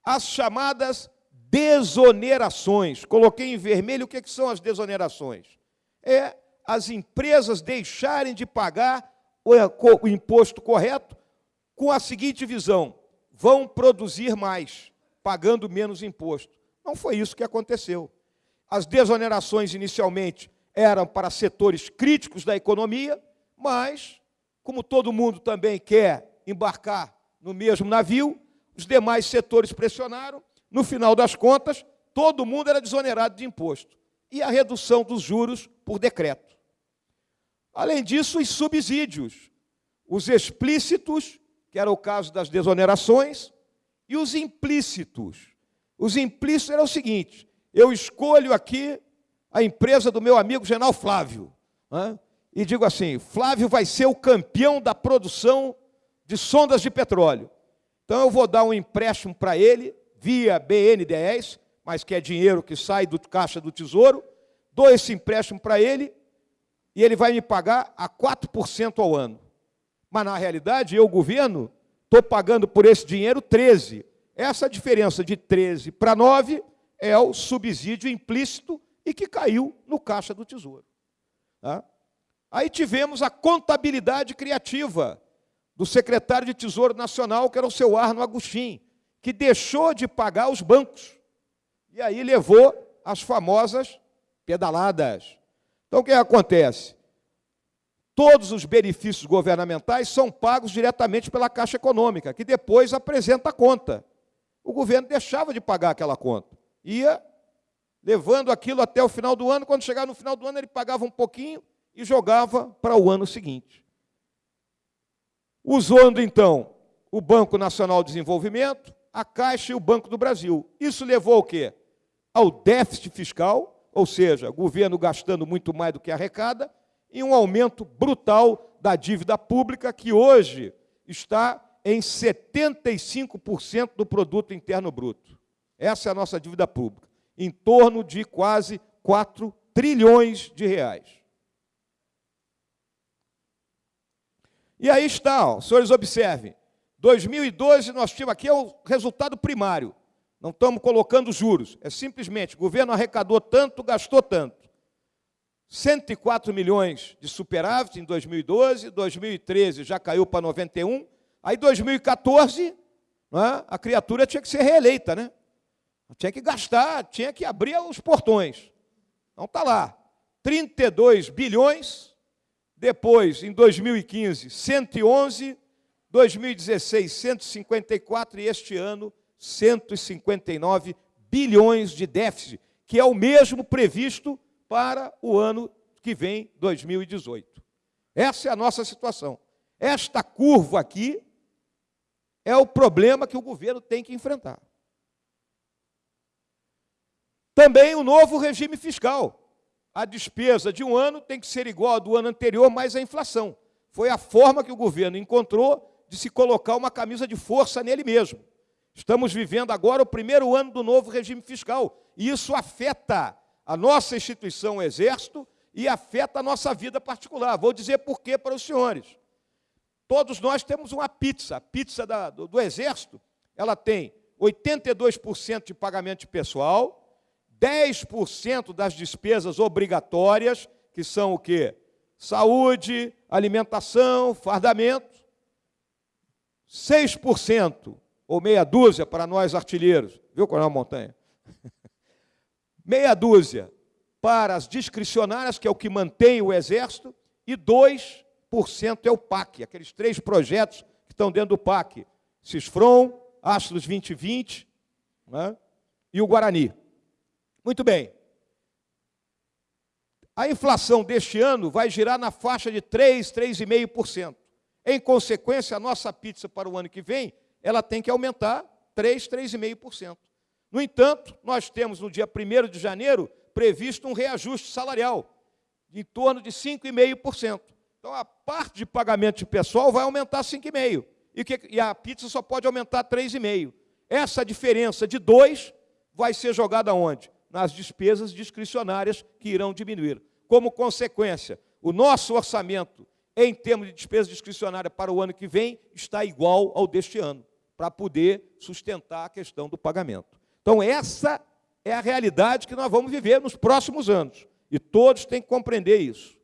As chamadas desonerações. Coloquei em vermelho o que, que são as desonerações. É as empresas deixarem de pagar o imposto correto com a seguinte visão: vão produzir mais, pagando menos imposto. Não foi isso que aconteceu. As desonerações inicialmente eram para setores críticos da economia, mas, como todo mundo também quer embarcar no mesmo navio, os demais setores pressionaram, no final das contas, todo mundo era desonerado de imposto. E a redução dos juros por decreto. Além disso, os subsídios, os explícitos que era o caso das desonerações, e os implícitos. Os implícitos eram o seguinte: eu escolho aqui a empresa do meu amigo General Flávio, né, e digo assim: Flávio vai ser o campeão da produção de sondas de petróleo. Então eu vou dar um empréstimo para ele, via BNDES, mas que é dinheiro que sai do caixa do tesouro, dou esse empréstimo para ele e ele vai me pagar a 4% ao ano. Mas, na realidade, eu, governo, estou pagando por esse dinheiro 13. Essa diferença de 13 para 9 é o subsídio implícito e que caiu no caixa do Tesouro. Tá? Aí tivemos a contabilidade criativa do secretário de Tesouro Nacional, que era o seu Arno Agostinho, que deixou de pagar os bancos. E aí levou as famosas pedaladas. Então, o que acontece? Todos os benefícios governamentais são pagos diretamente pela Caixa Econômica, que depois apresenta a conta. O governo deixava de pagar aquela conta. Ia levando aquilo até o final do ano, quando chegava no final do ano, ele pagava um pouquinho e jogava para o ano seguinte. Usando, então, o Banco Nacional de Desenvolvimento, a Caixa e o Banco do Brasil. Isso levou ao quê? Ao déficit fiscal, ou seja, governo gastando muito mais do que arrecada, e um aumento brutal da dívida pública, que hoje está em 75% do produto interno bruto. Essa é a nossa dívida pública, em torno de quase 4 trilhões de reais. E aí está, ó, senhores observem, 2012 nós tínhamos aqui é o resultado primário. Não estamos colocando juros, é simplesmente o governo arrecadou tanto, gastou tanto. 104 milhões de superávit em 2012, 2013 já caiu para 91, aí 2014 é? a criatura tinha que ser reeleita, né? Tinha que gastar, tinha que abrir os portões. Então está lá, 32 bilhões, depois, em 2015, 111, 2016, 154 e este ano, 159 bilhões de déficit, que é o mesmo previsto para o ano que vem, 2018. Essa é a nossa situação. Esta curva aqui é o problema que o governo tem que enfrentar. Também o novo regime fiscal. A despesa de um ano tem que ser igual à do ano anterior, mais a inflação. Foi a forma que o governo encontrou de se colocar uma camisa de força nele mesmo. Estamos vivendo agora o primeiro ano do novo regime fiscal, e isso afeta a nossa instituição, o Exército, e afeta a nossa vida particular. Vou dizer por quê para os senhores. Todos nós temos uma pizza. A pizza da, do, do Exército, ela tem 82% de pagamento de pessoal, 10% das despesas obrigatórias, que são o quê? Saúde, alimentação, fardamento, 6%, ou meia dúzia para nós artilheiros, viu, Coronel Montanha? meia dúzia para as discricionárias, que é o que mantém o Exército, e 2% é o PAC, aqueles três projetos que estão dentro do PAC, Cisfron, Astros 2020 né, e o Guarani. Muito bem. A inflação deste ano vai girar na faixa de 3, 3,5%. Em consequência, a nossa pizza para o ano que vem, ela tem que aumentar 3, 3,5%. No entanto, nós temos no dia 1 de janeiro previsto um reajuste salarial em torno de 5,5%. Então, a parte de pagamento de pessoal vai aumentar 5,5%. E, e a pizza só pode aumentar 3,5%. Essa diferença de 2 vai ser jogada onde? Nas despesas discricionárias que irão diminuir. Como consequência, o nosso orçamento em termos de despesa discricionária para o ano que vem, está igual ao deste ano, para poder sustentar a questão do pagamento. Então, essa é a realidade que nós vamos viver nos próximos anos. E todos têm que compreender isso.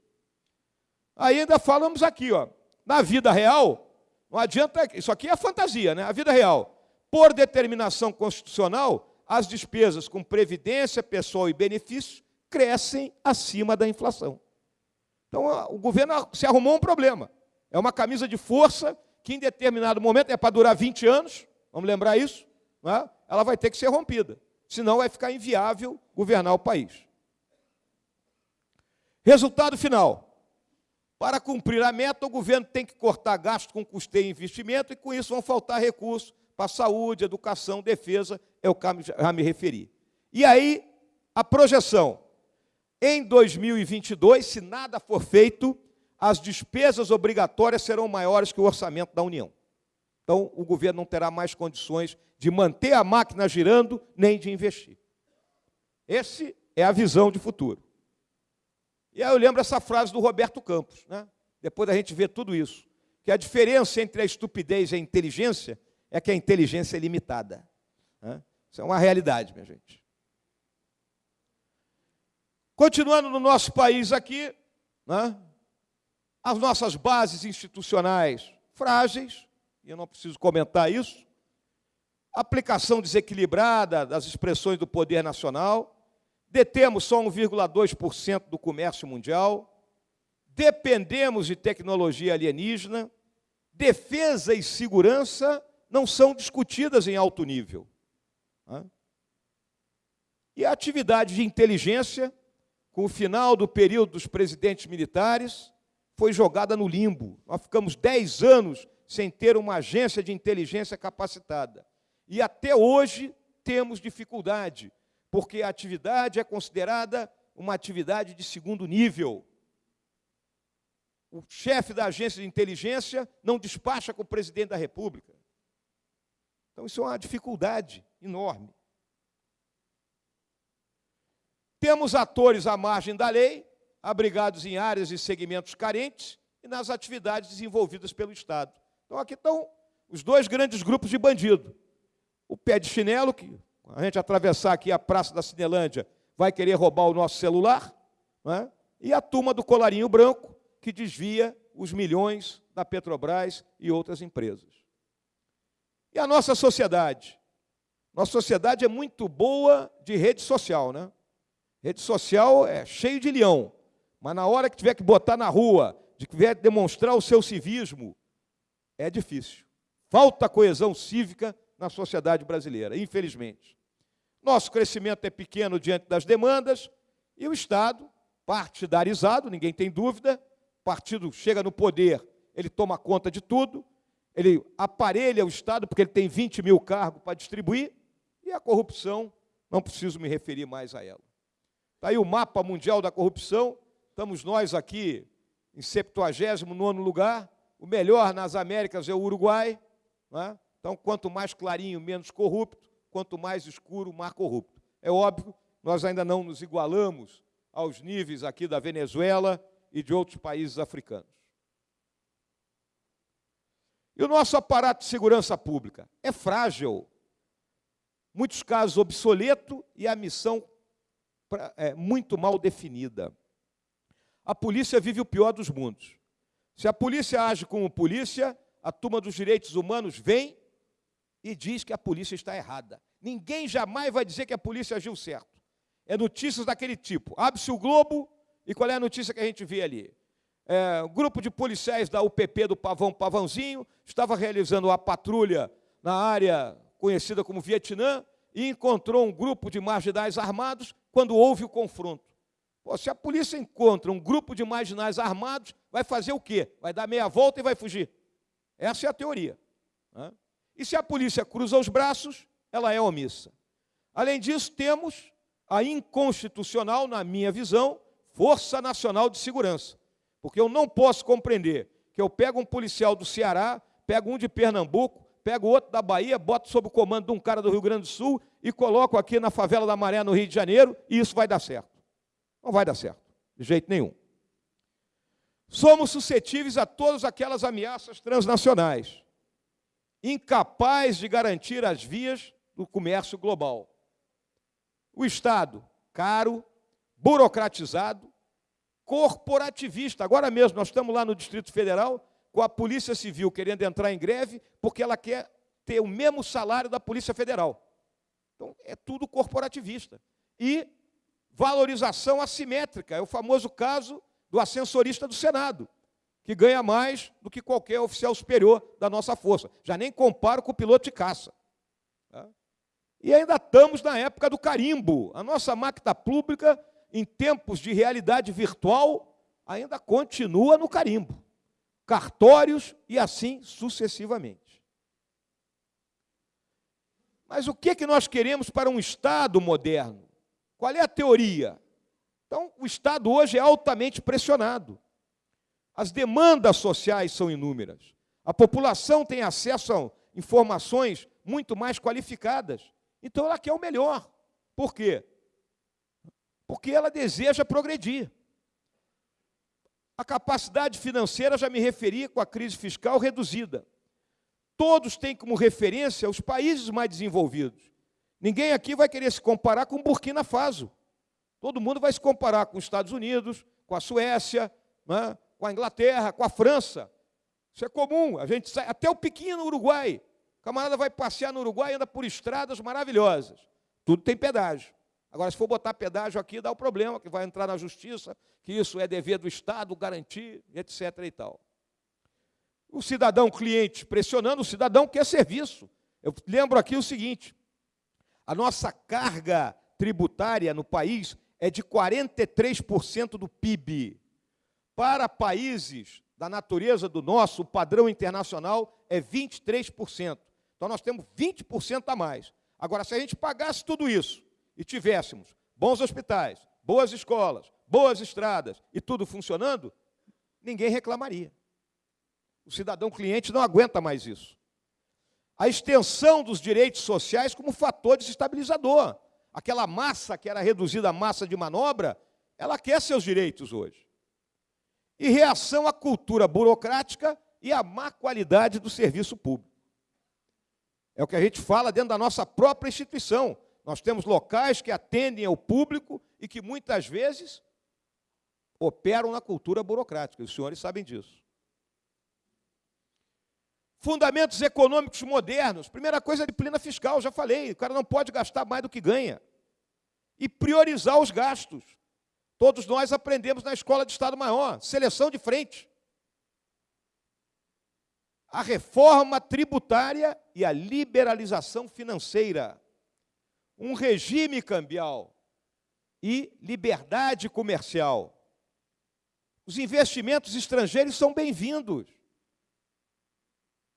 Ainda falamos aqui, ó, na vida real, não adianta, isso aqui é fantasia, né? A vida real, por determinação constitucional, as despesas com previdência, pessoal e benefícios crescem acima da inflação. Então, o governo se arrumou um problema. É uma camisa de força que, em determinado momento, é para durar 20 anos, vamos lembrar isso, né? ela vai ter que ser rompida. Senão, vai ficar inviável governar o país. Resultado final. Para cumprir a meta, o governo tem que cortar gasto com custeio e investimento, e com isso vão faltar recursos para saúde, educação, defesa, é o que já me referi. E aí, a projeção. Em 2022, se nada for feito, as despesas obrigatórias serão maiores que o orçamento da União. Então, o governo não terá mais condições de manter a máquina girando, nem de investir. Essa é a visão de futuro. E aí eu lembro essa frase do Roberto Campos, né? depois da gente ver tudo isso, que a diferença entre a estupidez e a inteligência é que a inteligência é limitada. Né? Isso é uma realidade, minha gente. Continuando no nosso país aqui, né, as nossas bases institucionais frágeis, e eu não preciso comentar isso, aplicação desequilibrada das expressões do poder nacional, detemos só 1,2% do comércio mundial, dependemos de tecnologia alienígena, defesa e segurança não são discutidas em alto nível. E a atividade de inteligência com o final do período dos presidentes militares, foi jogada no limbo. Nós ficamos 10 anos sem ter uma agência de inteligência capacitada. E até hoje temos dificuldade, porque a atividade é considerada uma atividade de segundo nível. O chefe da agência de inteligência não despacha com o presidente da República. Então, isso é uma dificuldade enorme. Temos atores à margem da lei, abrigados em áreas e segmentos carentes e nas atividades desenvolvidas pelo Estado. Então, aqui estão os dois grandes grupos de bandido. O pé de chinelo, que a gente atravessar aqui a Praça da Cinelândia vai querer roubar o nosso celular, é? e a turma do colarinho branco, que desvia os milhões da Petrobras e outras empresas. E a nossa sociedade? Nossa sociedade é muito boa de rede social, né? Rede social é cheio de leão, mas na hora que tiver que botar na rua, de que tiver que demonstrar o seu civismo, é difícil. Falta coesão cívica na sociedade brasileira, infelizmente. Nosso crescimento é pequeno diante das demandas e o Estado, partidarizado, ninguém tem dúvida, o partido chega no poder, ele toma conta de tudo, ele aparelha o Estado porque ele tem 20 mil cargos para distribuir, e a corrupção, não preciso me referir mais a ela. Está aí o mapa mundial da corrupção, estamos nós aqui em 79 lugar, o melhor nas Américas é o Uruguai, é? então quanto mais clarinho, menos corrupto, quanto mais escuro, mais corrupto. É óbvio, nós ainda não nos igualamos aos níveis aqui da Venezuela e de outros países africanos. E o nosso aparato de segurança pública é frágil, muitos casos obsoleto e a missão é, muito mal definida. A polícia vive o pior dos mundos. Se a polícia age como polícia, a turma dos direitos humanos vem e diz que a polícia está errada. Ninguém jamais vai dizer que a polícia agiu certo. É notícias daquele tipo. Abre-se o Globo e qual é a notícia que a gente vê ali? É, um grupo de policiais da UPP do Pavão Pavãozinho estava realizando uma patrulha na área conhecida como Vietnã e encontrou um grupo de marginais armados quando houve o confronto. Pô, se a polícia encontra um grupo de marginais armados, vai fazer o quê? Vai dar meia volta e vai fugir. Essa é a teoria. Né? E se a polícia cruza os braços, ela é omissa. Além disso, temos a inconstitucional, na minha visão, Força Nacional de Segurança. Porque eu não posso compreender que eu pego um policial do Ceará, pego um de Pernambuco, pego outro da Bahia, boto sob o comando de um cara do Rio Grande do Sul e coloco aqui na favela da Maré, no Rio de Janeiro, e isso vai dar certo. Não vai dar certo, de jeito nenhum. Somos suscetíveis a todas aquelas ameaças transnacionais, incapazes de garantir as vias do comércio global. O Estado, caro, burocratizado, corporativista. Agora mesmo, nós estamos lá no Distrito Federal com a Polícia Civil querendo entrar em greve porque ela quer ter o mesmo salário da Polícia Federal. Então, é tudo corporativista. E valorização assimétrica, é o famoso caso do ascensorista do Senado, que ganha mais do que qualquer oficial superior da nossa força. Já nem comparo com o piloto de caça. Tá? E ainda estamos na época do carimbo. A nossa máquina pública, em tempos de realidade virtual, ainda continua no carimbo. Cartórios e assim sucessivamente. Mas o que, é que nós queremos para um Estado moderno? Qual é a teoria? Então, o Estado hoje é altamente pressionado. As demandas sociais são inúmeras. A população tem acesso a informações muito mais qualificadas. Então, ela quer o melhor. Por quê? Porque ela deseja progredir. A capacidade financeira, já me referi com a crise fiscal reduzida todos têm como referência os países mais desenvolvidos. Ninguém aqui vai querer se comparar com Burkina Faso. Todo mundo vai se comparar com os Estados Unidos, com a Suécia, né, com a Inglaterra, com a França. Isso é comum. A gente sai até o pequeno Uruguai. O camarada vai passear no Uruguai e anda por estradas maravilhosas. Tudo tem pedágio. Agora, se for botar pedágio aqui, dá o problema, que vai entrar na justiça, que isso é dever do Estado garantir, etc. e tal o cidadão cliente pressionando, o cidadão quer serviço. Eu lembro aqui o seguinte: a nossa carga tributária no país é de 43% do PIB. Para países da natureza do nosso, o padrão internacional é 23%. Então nós temos 20% a mais. Agora, se a gente pagasse tudo isso e tivéssemos bons hospitais, boas escolas, boas estradas e tudo funcionando, ninguém reclamaria. O cidadão cliente não aguenta mais isso. A extensão dos direitos sociais como fator desestabilizador. Aquela massa que era reduzida a massa de manobra, ela quer seus direitos hoje. E reação à cultura burocrática e à má qualidade do serviço público. É o que a gente fala dentro da nossa própria instituição. Nós temos locais que atendem ao público e que muitas vezes operam na cultura burocrática, os senhores sabem disso. Fundamentos econômicos modernos. Primeira coisa, disciplina fiscal, já falei, o cara não pode gastar mais do que ganha. E priorizar os gastos. Todos nós aprendemos na escola de Estado Maior, seleção de frente. A reforma tributária e a liberalização financeira. Um regime cambial e liberdade comercial. Os investimentos estrangeiros são bem-vindos.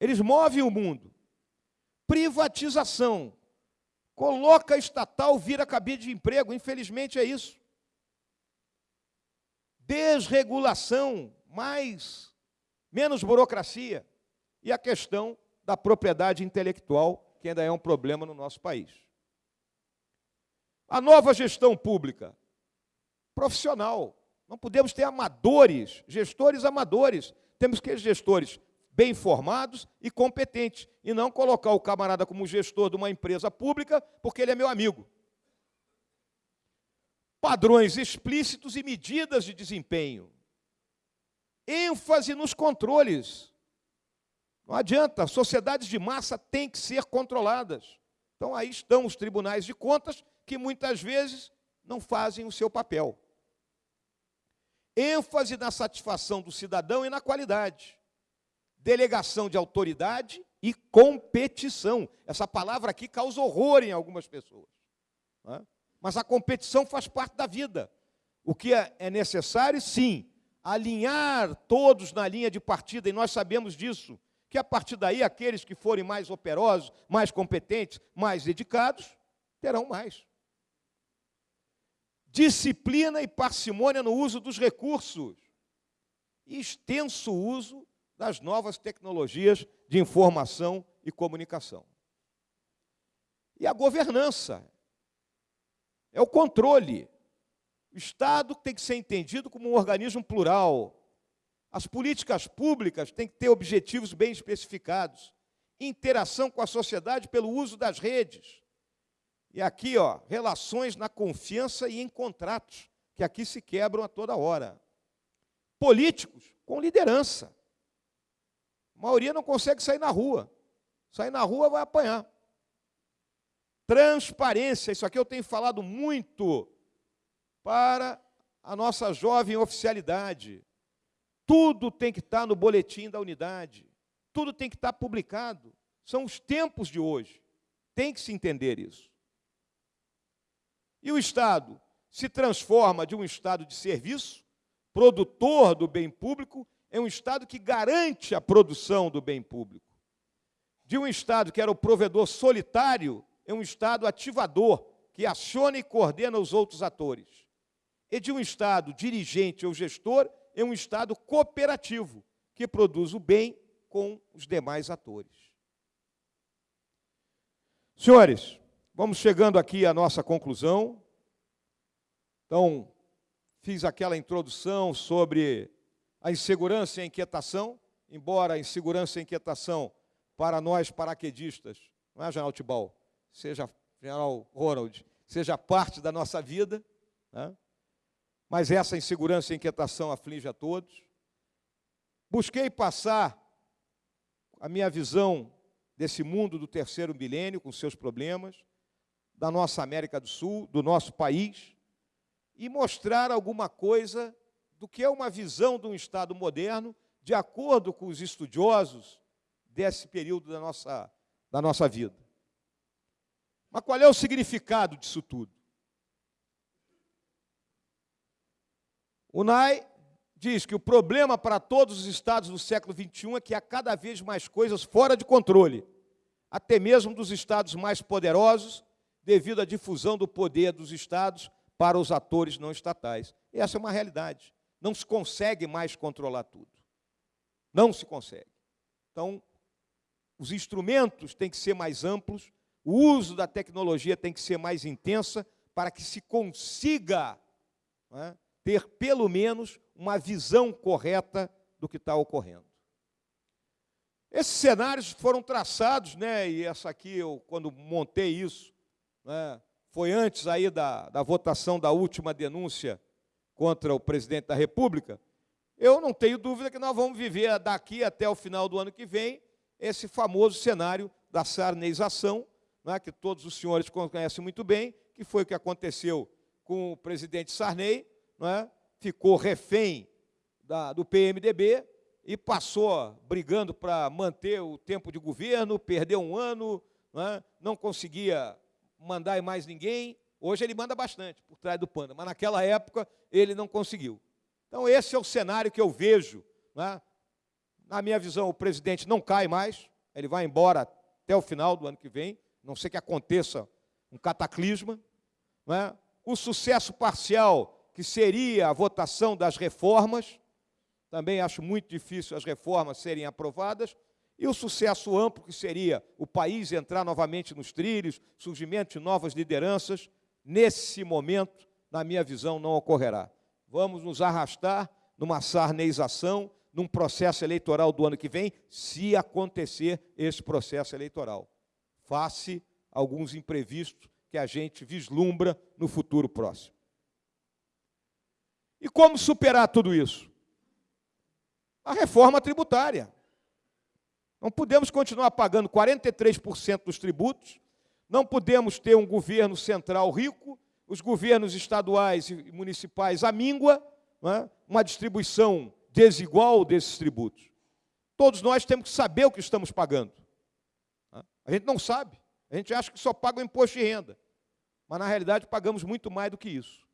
Eles movem o mundo. Privatização. Coloca estatal, vira cabide de emprego. Infelizmente é isso. Desregulação, mais, menos burocracia. E a questão da propriedade intelectual, que ainda é um problema no nosso país. A nova gestão pública, profissional. Não podemos ter amadores, gestores amadores. Temos que ter gestores bem formados e competentes, e não colocar o camarada como gestor de uma empresa pública porque ele é meu amigo. Padrões explícitos e medidas de desempenho. ênfase nos controles. Não adianta, sociedades de massa têm que ser controladas. Então aí estão os tribunais de contas que muitas vezes não fazem o seu papel. ênfase na satisfação do cidadão e na qualidade delegação de autoridade e competição. Essa palavra aqui causa horror em algumas pessoas. É? Mas a competição faz parte da vida. O que é, é necessário, sim, alinhar todos na linha de partida, e nós sabemos disso, que a partir daí aqueles que forem mais operosos, mais competentes, mais dedicados, terão mais. Disciplina e parcimônia no uso dos recursos. Extenso uso das novas tecnologias de informação e comunicação. E a governança é o controle. O Estado tem que ser entendido como um organismo plural. As políticas públicas têm que ter objetivos bem especificados. Interação com a sociedade pelo uso das redes. E aqui, ó, relações na confiança e em contratos, que aqui se quebram a toda hora. Políticos com liderança. A maioria não consegue sair na rua. Sair na rua vai apanhar. Transparência, isso aqui eu tenho falado muito para a nossa jovem oficialidade. Tudo tem que estar no boletim da unidade. Tudo tem que estar publicado. São os tempos de hoje. Tem que se entender isso. E o Estado se transforma de um Estado de serviço, produtor do bem público, é um Estado que garante a produção do bem público. De um Estado que era o provedor solitário, é um Estado ativador, que aciona e coordena os outros atores. E de um Estado dirigente ou gestor, é um Estado cooperativo, que produz o bem com os demais atores. Senhores, vamos chegando aqui à nossa conclusão. Então, fiz aquela introdução sobre a insegurança e a inquietação, embora a insegurança e a inquietação para nós paraquedistas, não é, General Tibal? Seja General Ronald, seja parte da nossa vida, né? mas essa insegurança e inquietação aflige a todos. Busquei passar a minha visão desse mundo do terceiro milênio, com seus problemas, da nossa América do Sul, do nosso país, e mostrar alguma coisa do que é uma visão de um Estado moderno, de acordo com os estudiosos desse período da nossa, da nossa vida. Mas qual é o significado disso tudo? O NAI diz que o problema para todos os estados do século XXI é que há cada vez mais coisas fora de controle, até mesmo dos estados mais poderosos, devido à difusão do poder dos estados para os atores não estatais. Essa é uma realidade não se consegue mais controlar tudo. Não se consegue. Então, os instrumentos têm que ser mais amplos, o uso da tecnologia tem que ser mais intensa para que se consiga é, ter, pelo menos, uma visão correta do que está ocorrendo. Esses cenários foram traçados, né, e essa aqui, eu, quando montei isso, né, foi antes aí da, da votação da última denúncia contra o presidente da República, eu não tenho dúvida que nós vamos viver daqui até o final do ano que vem esse famoso cenário da sarneização, né, que todos os senhores conhecem muito bem, que foi o que aconteceu com o presidente Sarney, né, ficou refém da, do PMDB e passou brigando para manter o tempo de governo, perdeu um ano, né, não conseguia mandar mais ninguém. Hoje ele manda bastante por trás do panda, mas naquela época ele não conseguiu. Então, esse é o cenário que eu vejo. Né? Na minha visão, o presidente não cai mais, ele vai embora até o final do ano que vem, não sei que aconteça um cataclisma. Né? O sucesso parcial, que seria a votação das reformas, também acho muito difícil as reformas serem aprovadas, e o sucesso amplo, que seria o país entrar novamente nos trilhos, surgimento de novas lideranças, nesse momento, na minha visão, não ocorrerá vamos nos arrastar numa sarneização, num processo eleitoral do ano que vem, se acontecer esse processo eleitoral. Face alguns imprevistos que a gente vislumbra no futuro próximo. E como superar tudo isso? A reforma tributária. Não podemos continuar pagando 43% dos tributos, não podemos ter um governo central rico os governos estaduais e municipais à míngua, é? uma distribuição desigual desses tributos. Todos nós temos que saber o que estamos pagando. A gente não sabe, a gente acha que só paga o imposto de renda, mas na realidade pagamos muito mais do que isso.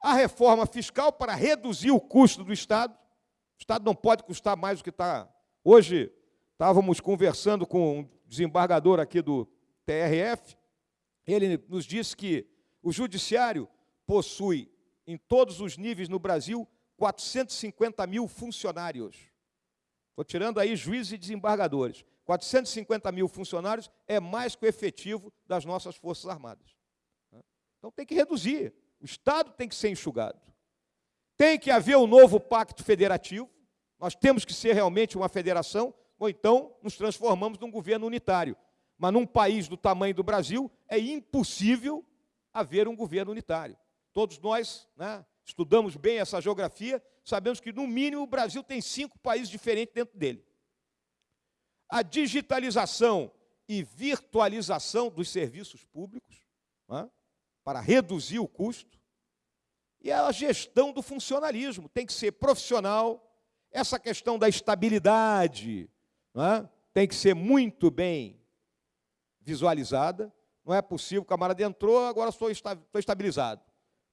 A reforma fiscal para reduzir o custo do Estado, o Estado não pode custar mais do que está. Hoje estávamos conversando com um desembargador aqui do TRF, ele nos disse que o judiciário possui, em todos os níveis no Brasil, 450 mil funcionários. Estou tirando aí juízes e desembargadores. 450 mil funcionários é mais que o efetivo das nossas Forças Armadas. Então tem que reduzir. O Estado tem que ser enxugado. Tem que haver um novo pacto federativo. Nós temos que ser realmente uma federação, ou então nos transformamos num governo unitário. Mas num país do tamanho do Brasil, é impossível haver um governo unitário. Todos nós né, estudamos bem essa geografia, sabemos que, no mínimo, o Brasil tem cinco países diferentes dentro dele. A digitalização e virtualização dos serviços públicos, né, para reduzir o custo, e a gestão do funcionalismo, tem que ser profissional, essa questão da estabilidade né, tem que ser muito bem visualizada, não é possível, o camarada entrou, agora estou estabilizado.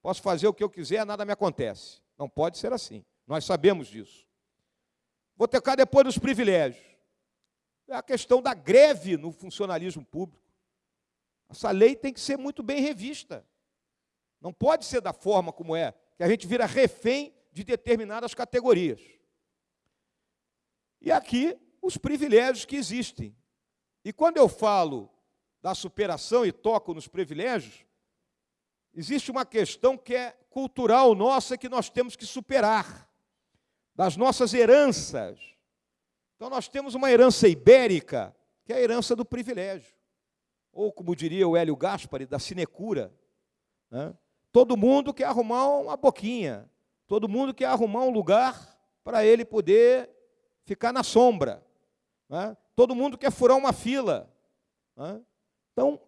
Posso fazer o que eu quiser, nada me acontece. Não pode ser assim. Nós sabemos disso. Vou tocar depois dos privilégios. É a questão da greve no funcionalismo público. Essa lei tem que ser muito bem revista. Não pode ser da forma como é, que a gente vira refém de determinadas categorias. E aqui, os privilégios que existem. E quando eu falo da superação e toco nos privilégios, existe uma questão que é cultural nossa que nós temos que superar, das nossas heranças. Então, nós temos uma herança ibérica, que é a herança do privilégio. Ou, como diria o Hélio Gaspari, da sinecura. Né? Todo mundo quer arrumar uma boquinha, todo mundo quer arrumar um lugar para ele poder ficar na sombra. Né? Todo mundo quer furar uma fila. Né? Então,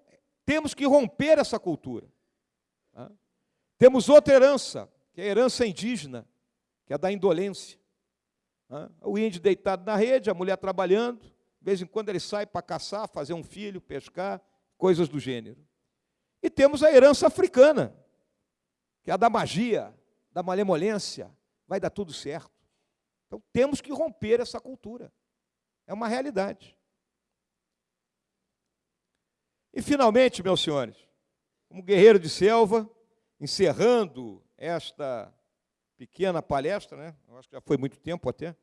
temos que romper essa cultura. Tá? Temos outra herança, que é a herança indígena, que é a da indolência. Tá? O índio deitado na rede, a mulher trabalhando, de vez em quando ele sai para caçar, fazer um filho, pescar, coisas do gênero. E temos a herança africana, que é a da magia, da malemolência, vai dar tudo certo. Então temos que romper essa cultura. É uma realidade. E finalmente, meus senhores, como guerreiro de selva, encerrando esta pequena palestra, né? Eu acho que já foi muito tempo até.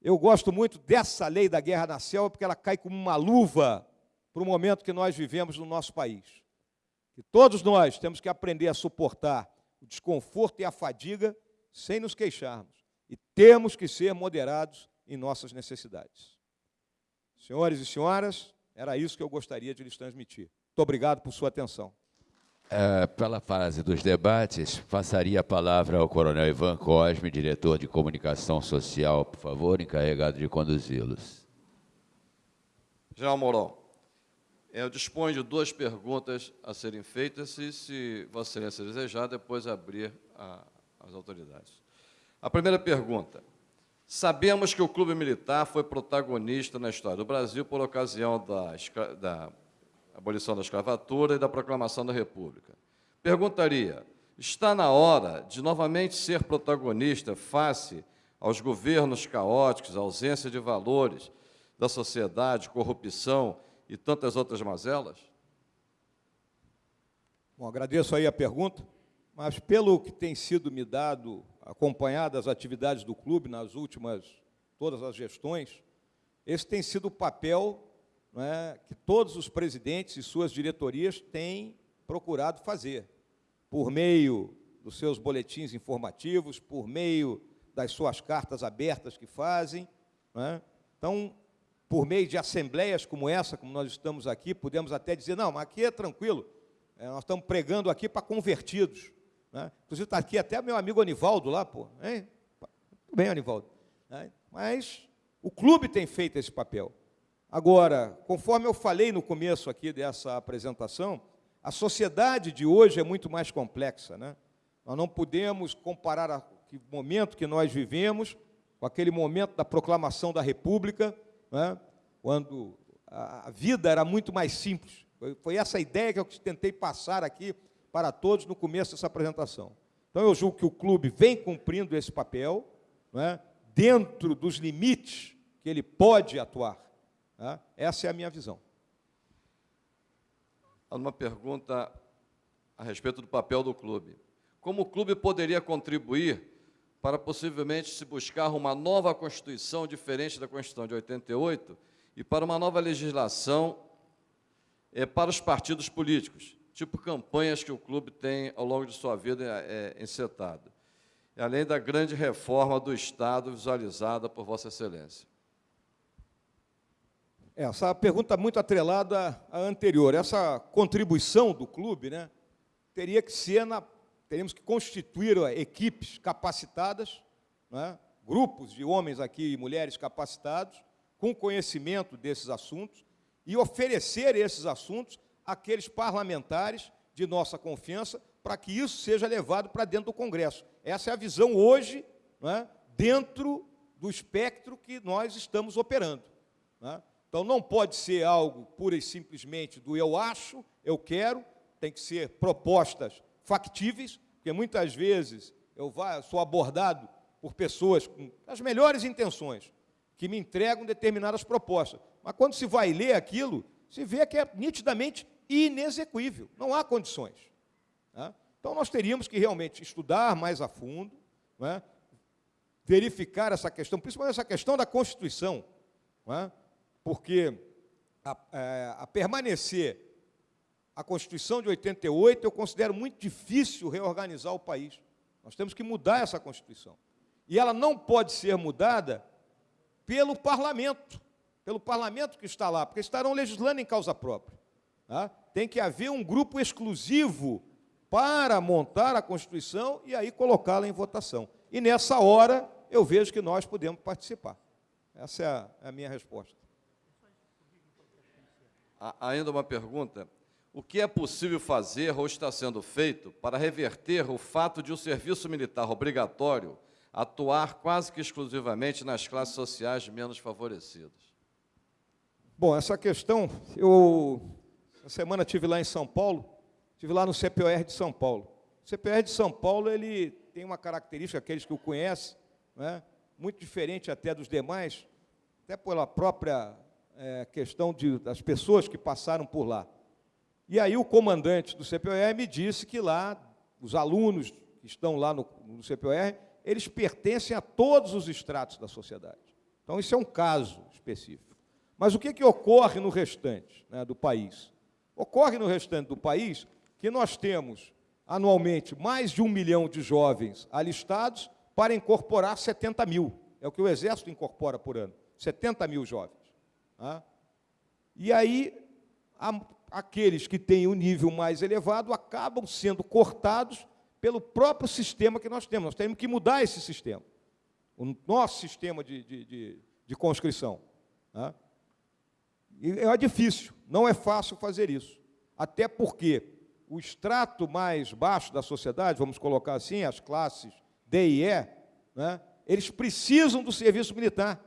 Eu gosto muito dessa lei da guerra na selva, porque ela cai como uma luva para o momento que nós vivemos no nosso país. Que todos nós temos que aprender a suportar o desconforto e a fadiga sem nos queixarmos. E temos que ser moderados em nossas necessidades. Senhores e senhoras, era isso que eu gostaria de lhes transmitir. Muito obrigado por sua atenção. É, pela fase dos debates, passaria a palavra ao Coronel Ivan Cosme, diretor de comunicação social, por favor, encarregado de conduzi-los. General Mourão, eu disponho de duas perguntas a serem feitas e, se Vossa Excelência desejar, depois abrir a, as autoridades. A primeira pergunta. Sabemos que o Clube Militar foi protagonista na história do Brasil por ocasião da, da abolição da escravatura e da proclamação da República. Perguntaria, está na hora de novamente ser protagonista face aos governos caóticos, ausência de valores da sociedade, corrupção e tantas outras mazelas? Bom, agradeço aí a pergunta, mas pelo que tem sido me dado, acompanhado as atividades do clube nas últimas, todas as gestões, esse tem sido o papel é, que todos os presidentes e suas diretorias têm procurado fazer, por meio dos seus boletins informativos, por meio das suas cartas abertas que fazem. É? Então, por meio de assembleias como essa, como nós estamos aqui, podemos até dizer, não, mas aqui é tranquilo, é, nós estamos pregando aqui para convertidos. Né? Inclusive está aqui até meu amigo Anivaldo lá, pô. Hein? Tudo bem, Anivaldo. É, mas o clube tem feito esse papel. Agora, conforme eu falei no começo aqui dessa apresentação, a sociedade de hoje é muito mais complexa. Né? Nós não podemos comparar o momento que nós vivemos com aquele momento da proclamação da República, né? quando a vida era muito mais simples. Foi essa ideia que eu tentei passar aqui para todos no começo dessa apresentação. Então, eu julgo que o clube vem cumprindo esse papel, né? dentro dos limites que ele pode atuar. Né? Essa é a minha visão. Uma pergunta a respeito do papel do clube. Como o clube poderia contribuir para possivelmente se buscar uma nova Constituição diferente da Constituição de 88 e para uma nova legislação é, para os partidos políticos, tipo campanhas que o clube tem ao longo de sua vida é, encetado, além da grande reforma do Estado visualizada por Vossa Excelência. É, essa pergunta é muito atrelada à anterior. Essa contribuição do clube né, teria que ser na. Teríamos que constituir equipes capacitadas, né, grupos de homens aqui e mulheres capacitados, com conhecimento desses assuntos, e oferecer esses assuntos àqueles parlamentares de nossa confiança, para que isso seja levado para dentro do Congresso. Essa é a visão hoje, né, dentro do espectro que nós estamos operando. Né? Então, não pode ser algo pura e simplesmente do eu acho, eu quero, tem que ser propostas factíveis, porque muitas vezes eu sou abordado por pessoas com as melhores intenções, que me entregam determinadas propostas. Mas quando se vai ler aquilo, se vê que é nitidamente inexequível, não há condições. Né? Então, nós teríamos que realmente estudar mais a fundo, né? verificar essa questão, principalmente essa questão da Constituição, né? porque a, é, a permanecer a Constituição de 88, eu considero muito difícil reorganizar o país. Nós temos que mudar essa Constituição. E ela não pode ser mudada pelo parlamento, pelo parlamento que está lá, porque estarão legislando em causa própria. Tá? Tem que haver um grupo exclusivo para montar a Constituição e aí colocá-la em votação. E nessa hora eu vejo que nós podemos participar. Essa é a, é a minha resposta ainda uma pergunta. O que é possível fazer ou está sendo feito para reverter o fato de o serviço militar obrigatório atuar quase que exclusivamente nas classes sociais menos favorecidas? Bom, essa questão, eu, essa semana estive lá em São Paulo, estive lá no CPOR de São Paulo. O CPOR de São Paulo, ele tem uma característica, aqueles que o conhecem, né, muito diferente até dos demais, até pela própria é, questão de, das pessoas que passaram por lá. E aí o comandante do CPOR me disse que lá, os alunos que estão lá no, no CPOR, eles pertencem a todos os estratos da sociedade. Então, isso é um caso específico. Mas o que, que ocorre no restante né, do país? Ocorre no restante do país que nós temos, anualmente, mais de um milhão de jovens alistados para incorporar 70 mil. É o que o Exército incorpora por ano, 70 mil jovens. E aí, aqueles que têm o um nível mais elevado acabam sendo cortados pelo próprio sistema que nós temos. Nós temos que mudar esse sistema, o nosso sistema de, de, de, de conscrição. Né? É difícil, não é fácil fazer isso. Até porque o extrato mais baixo da sociedade, vamos colocar assim, as classes D e E, né, eles precisam do serviço militar.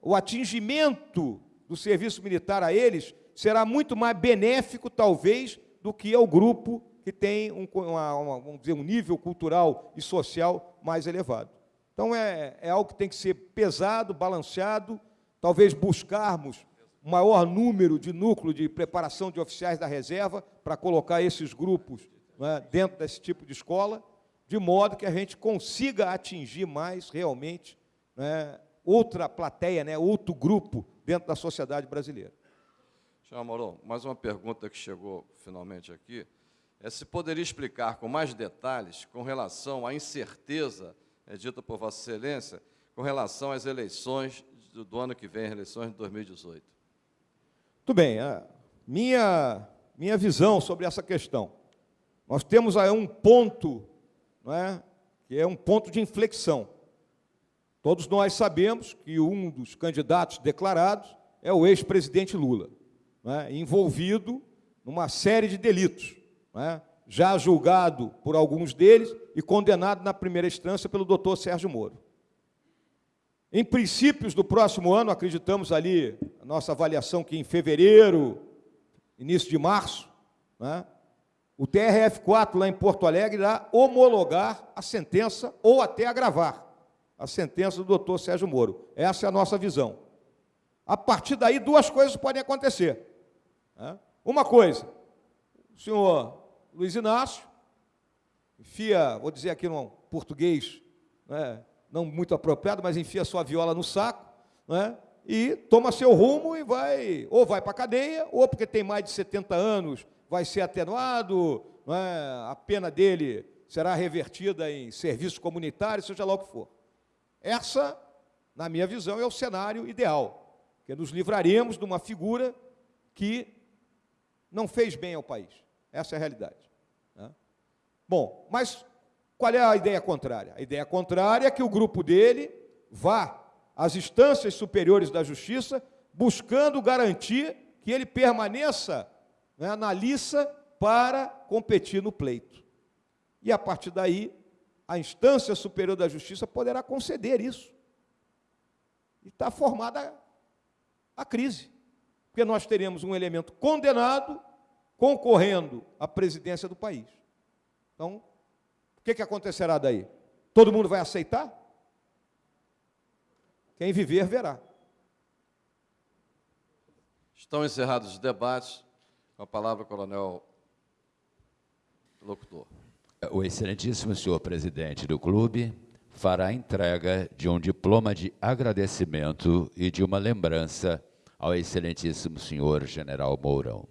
O atingimento do serviço militar a eles será muito mais benéfico, talvez, do que ao grupo que tem um, uma, uma, vamos dizer, um nível cultural e social mais elevado. Então, é, é algo que tem que ser pesado, balanceado, talvez buscarmos maior número de núcleo de preparação de oficiais da reserva para colocar esses grupos né, dentro desse tipo de escola, de modo que a gente consiga atingir mais realmente né, outra plateia, né, outro grupo dentro da sociedade brasileira. Senhor Moron, mais uma pergunta que chegou finalmente aqui, é se poderia explicar com mais detalhes com relação à incerteza é, dita por Vossa Excelência com relação às eleições do, do ano que vem, eleições de 2018. Muito bem, minha, minha visão sobre essa questão. Nós temos aí um ponto, não é, que é um ponto de inflexão. Todos nós sabemos que um dos candidatos declarados é o ex-presidente Lula, é, envolvido numa série de delitos, é, já julgado por alguns deles e condenado na primeira instância pelo doutor Sérgio Moro. Em princípios do próximo ano, acreditamos ali, a nossa avaliação que em fevereiro, início de março, né, o TRF4 lá em Porto Alegre irá homologar a sentença ou até agravar a sentença do doutor Sérgio Moro. Essa é a nossa visão. A partir daí, duas coisas podem acontecer. Né? Uma coisa, o senhor Luiz Inácio, enfia, vou dizer aqui no português, né, não muito apropriado, mas enfia sua viola no saco, né? e toma seu rumo e vai, ou vai para a cadeia, ou porque tem mais de 70 anos, vai ser atenuado, é? a pena dele será revertida em serviço comunitário, seja lá o que for. Essa, na minha visão, é o cenário ideal, que nos livraremos de uma figura que não fez bem ao país. Essa é a realidade. Né? Bom, mas qual é a ideia contrária? A ideia contrária é que o grupo dele vá às instâncias superiores da justiça, buscando garantir que ele permaneça né, na liça para competir no pleito. E a partir daí, a instância superior da justiça poderá conceder isso. E está formada a crise. Porque nós teremos um elemento condenado concorrendo à presidência do país. Então, o que, que acontecerá daí? Todo mundo vai aceitar? Quem viver, verá. Estão encerrados os debates. Com a palavra, coronel locutor. O excelentíssimo senhor presidente do clube fará a entrega de um diploma de agradecimento e de uma lembrança ao excelentíssimo senhor general Mourão.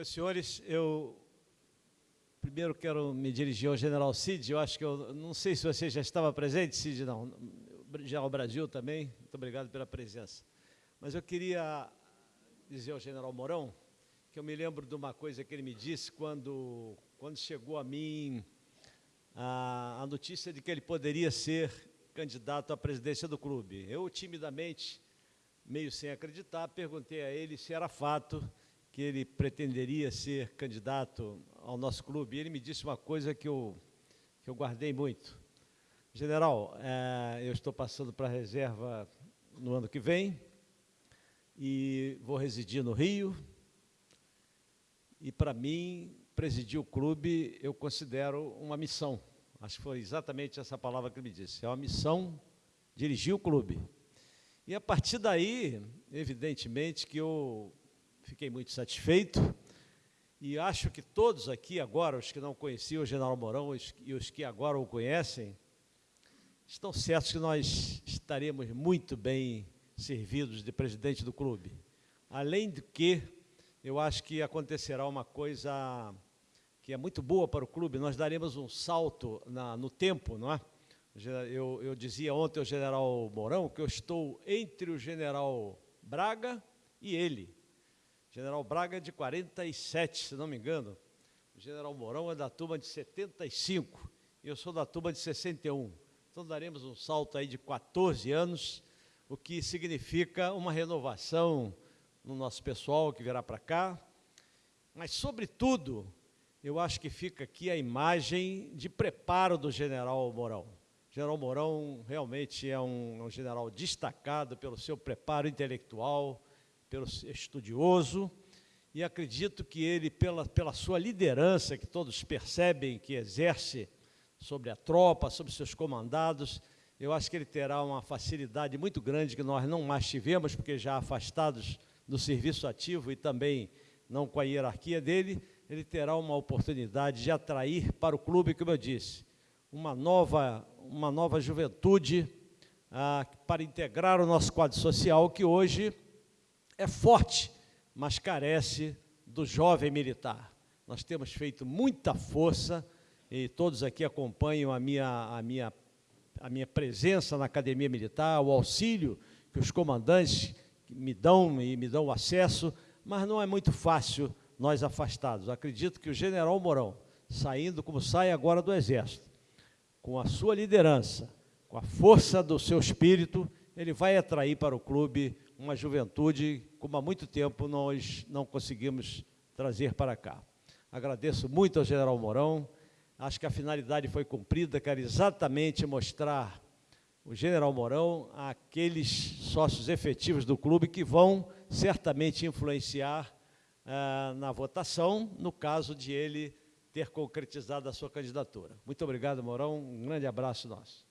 Meus senhores, eu primeiro quero me dirigir ao general Cid, eu acho que eu não sei se você já estava presente, Cid, não, ao Brasil também, muito obrigado pela presença. Mas eu queria dizer ao general Mourão que eu me lembro de uma coisa que ele me disse quando, quando chegou a mim a, a notícia de que ele poderia ser candidato à presidência do clube. Eu, timidamente, meio sem acreditar, perguntei a ele se era fato que ele pretenderia ser candidato ao nosso clube. E ele me disse uma coisa que eu, que eu guardei muito. General, é, eu estou passando para a reserva no ano que vem e vou residir no Rio. E, para mim, presidir o clube eu considero uma missão. Acho que foi exatamente essa palavra que ele me disse. É uma missão dirigir o clube. E, a partir daí, evidentemente, que eu fiquei muito satisfeito e acho que todos aqui agora, os que não conheciam o General Mourão e os que agora o conhecem, estão certos que nós estaremos muito bem servidos de presidente do clube. Além do que, eu acho que acontecerá uma coisa que é muito boa para o clube, nós daremos um salto na, no tempo, não é? Eu, eu dizia ontem ao general Mourão que eu estou entre o general Braga e ele. General Braga é de 47, se não me engano. O general Mourão é da turma de 75 e eu sou da turma de 61. Então daremos um salto aí de 14 anos, o que significa uma renovação no nosso pessoal que virá para cá. Mas, sobretudo, eu acho que fica aqui a imagem de preparo do general Mourão. O general Mourão realmente é um, um general destacado pelo seu preparo intelectual, pelo estudioso, e acredito que ele, pela, pela sua liderança, que todos percebem que exerce sobre a tropa, sobre seus comandados, eu acho que ele terá uma facilidade muito grande que nós não mais tivemos, porque já afastados do serviço ativo e também não com a hierarquia dele, ele terá uma oportunidade de atrair para o clube, como eu disse, uma nova, uma nova juventude ah, para integrar o nosso quadro social, que hoje é forte, mas carece do jovem militar. Nós temos feito muita força, e todos aqui acompanham a minha, a minha, a minha presença na Academia Militar, o auxílio que os comandantes me dão e me dão acesso, mas não é muito fácil nós afastados. Acredito que o general Mourão, saindo como sai agora do Exército, com a sua liderança, com a força do seu espírito, ele vai atrair para o clube uma juventude como há muito tempo nós não conseguimos trazer para cá. Agradeço muito ao general Mourão, acho que a finalidade foi cumprida, quero exatamente mostrar o general Mourão àqueles sócios efetivos do clube que vão certamente influenciar ah, na votação, no caso de ele ter concretizado a sua candidatura. Muito obrigado, Mourão, um grande abraço nosso.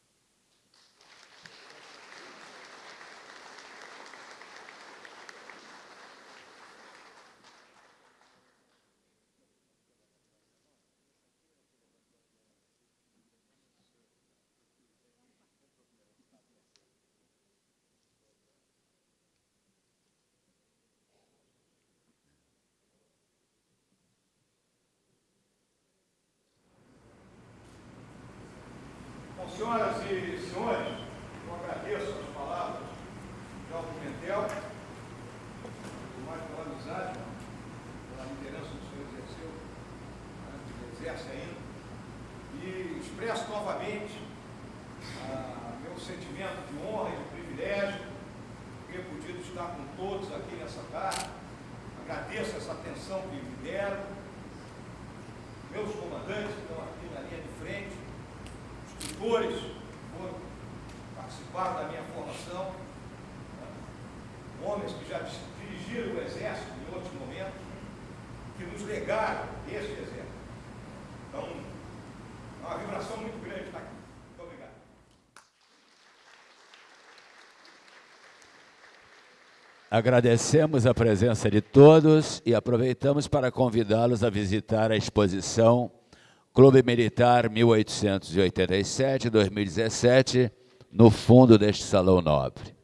Senhoras e senhores, eu agradeço as palavras de Alto Pimentel, por mais pela amizade, pela liderança que o senhor exerceu, né, que exerce ainda, e expresso novamente ah, meu sentimento de honra e de privilégio, ter podido estar com todos aqui nessa tarde, agradeço essa atenção que me deram, meus comandantes que estão aqui na linha de frente, instrutores foram participaram da minha formação, né? homens que já dirigiram o Exército em outros momentos, que nos legaram esse Exército. Então, é uma vibração muito grande estar aqui. Muito obrigado. Agradecemos a presença de todos e aproveitamos para convidá-los a visitar a exposição Clube Militar 1887-2017, no fundo deste salão nobre.